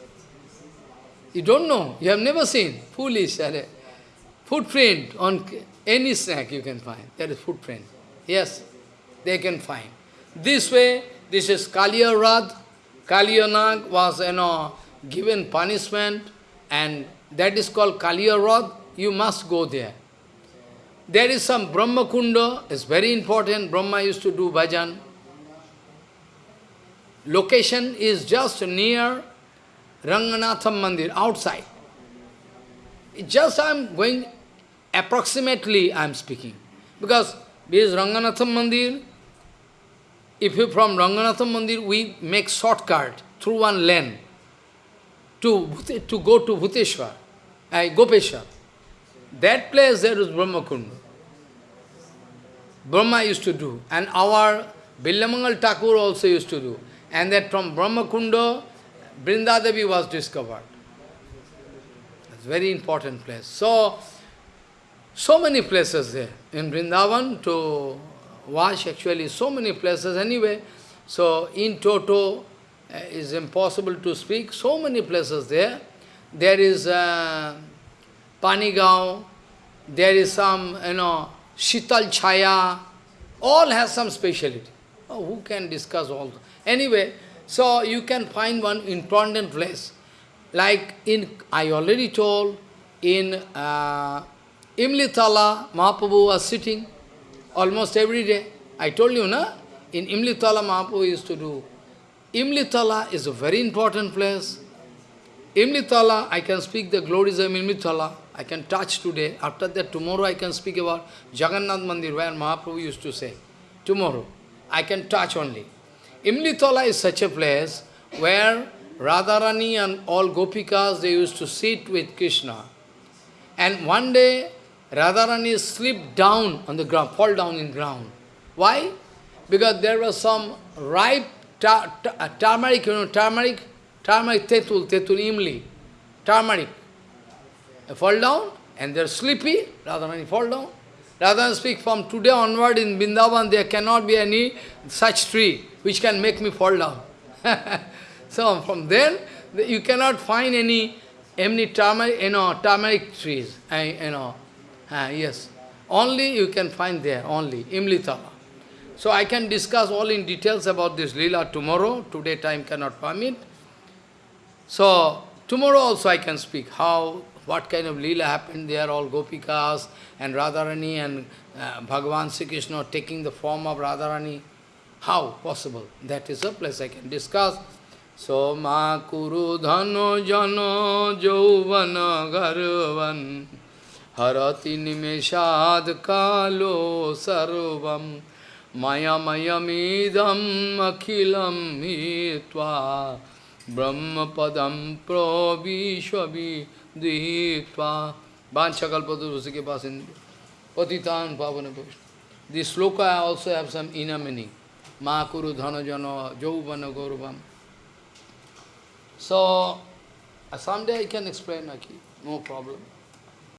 S1: You don't know, you have never seen. Foolish, footprint on any snack you can find. That is footprint. Yes, they can find. This way, this is Kaliya Rad. Kaliya Nag was, you know, given punishment and that is called Kaliya Rad. You must go there. There is some Brahma Kunda, it's very important. Brahma used to do bhajan. Location is just near Ranganatham Mandir, outside. Just I am going, approximately I am speaking. Because this Ranganatham Mandir, if you from Ranganatham Mandir, we make shortcut through one lane to, to go to Bhuteshwar, uh, Gopeshwar. That place there is Brahma Kunda. Brahma used to do, and our Bilvamangal Thakur also used to do. And that from Brahma Kunda, Vrindadevi was discovered. It's a very important place. So, so many places there. In Vrindavan to wash actually so many places anyway. So in Toto uh, is impossible to speak. So many places there. There is uh, there is some, you know, Shital Chaya, all has some speciality. Oh, who can discuss all? Anyway, so you can find one important place. Like in, I already told, in uh, Imlitala, Mahaprabhu was sitting almost every day. I told you, na? In Imlitala, Mahaprabhu used to do. Imlitala is a very important place. Imlitala, I can speak the glories of Imlitala. I can touch today. After that, tomorrow I can speak about Jagannath Mandir, where Mahaprabhu used to say. Tomorrow, I can touch only. Imlitala is such a place where Radharani and all Gopikas, they used to sit with Krishna. And one day, Radharani slipped down on the ground, fall down in ground. Why? Because there was some ripe ta uh, turmeric, you know, turmeric, turmeric tetul, tetul imli, turmeric. Fall down and they're sleepy, Radharani fall down. Radharani speak, from today onward in Vrindavan there cannot be any such tree which can make me fall down. so from then, you cannot find any, any turmeric, you know, turmeric trees, you know, uh, yes. Only you can find there, only, Imlitala. So I can discuss all in details about this lila tomorrow. Today time cannot permit. So tomorrow also I can speak how, what kind of lila happened there, all Gopikas and Radharani and uh, Bhagavan Sri Krishna taking the form of Radharani. How possible? That is a place I can discuss. So ma kuru dhano jano jauvana garvan harati nimeshad kalo sarvam mayamidam akhilam hitva brahmapadam pravishvavi dihitva vanchakalpadu ke paas in patitan pavana This sloka also have some inner meaning. Ma kuru dhana jana jauvana gauravam. So, someday I can explain, Aki, no problem.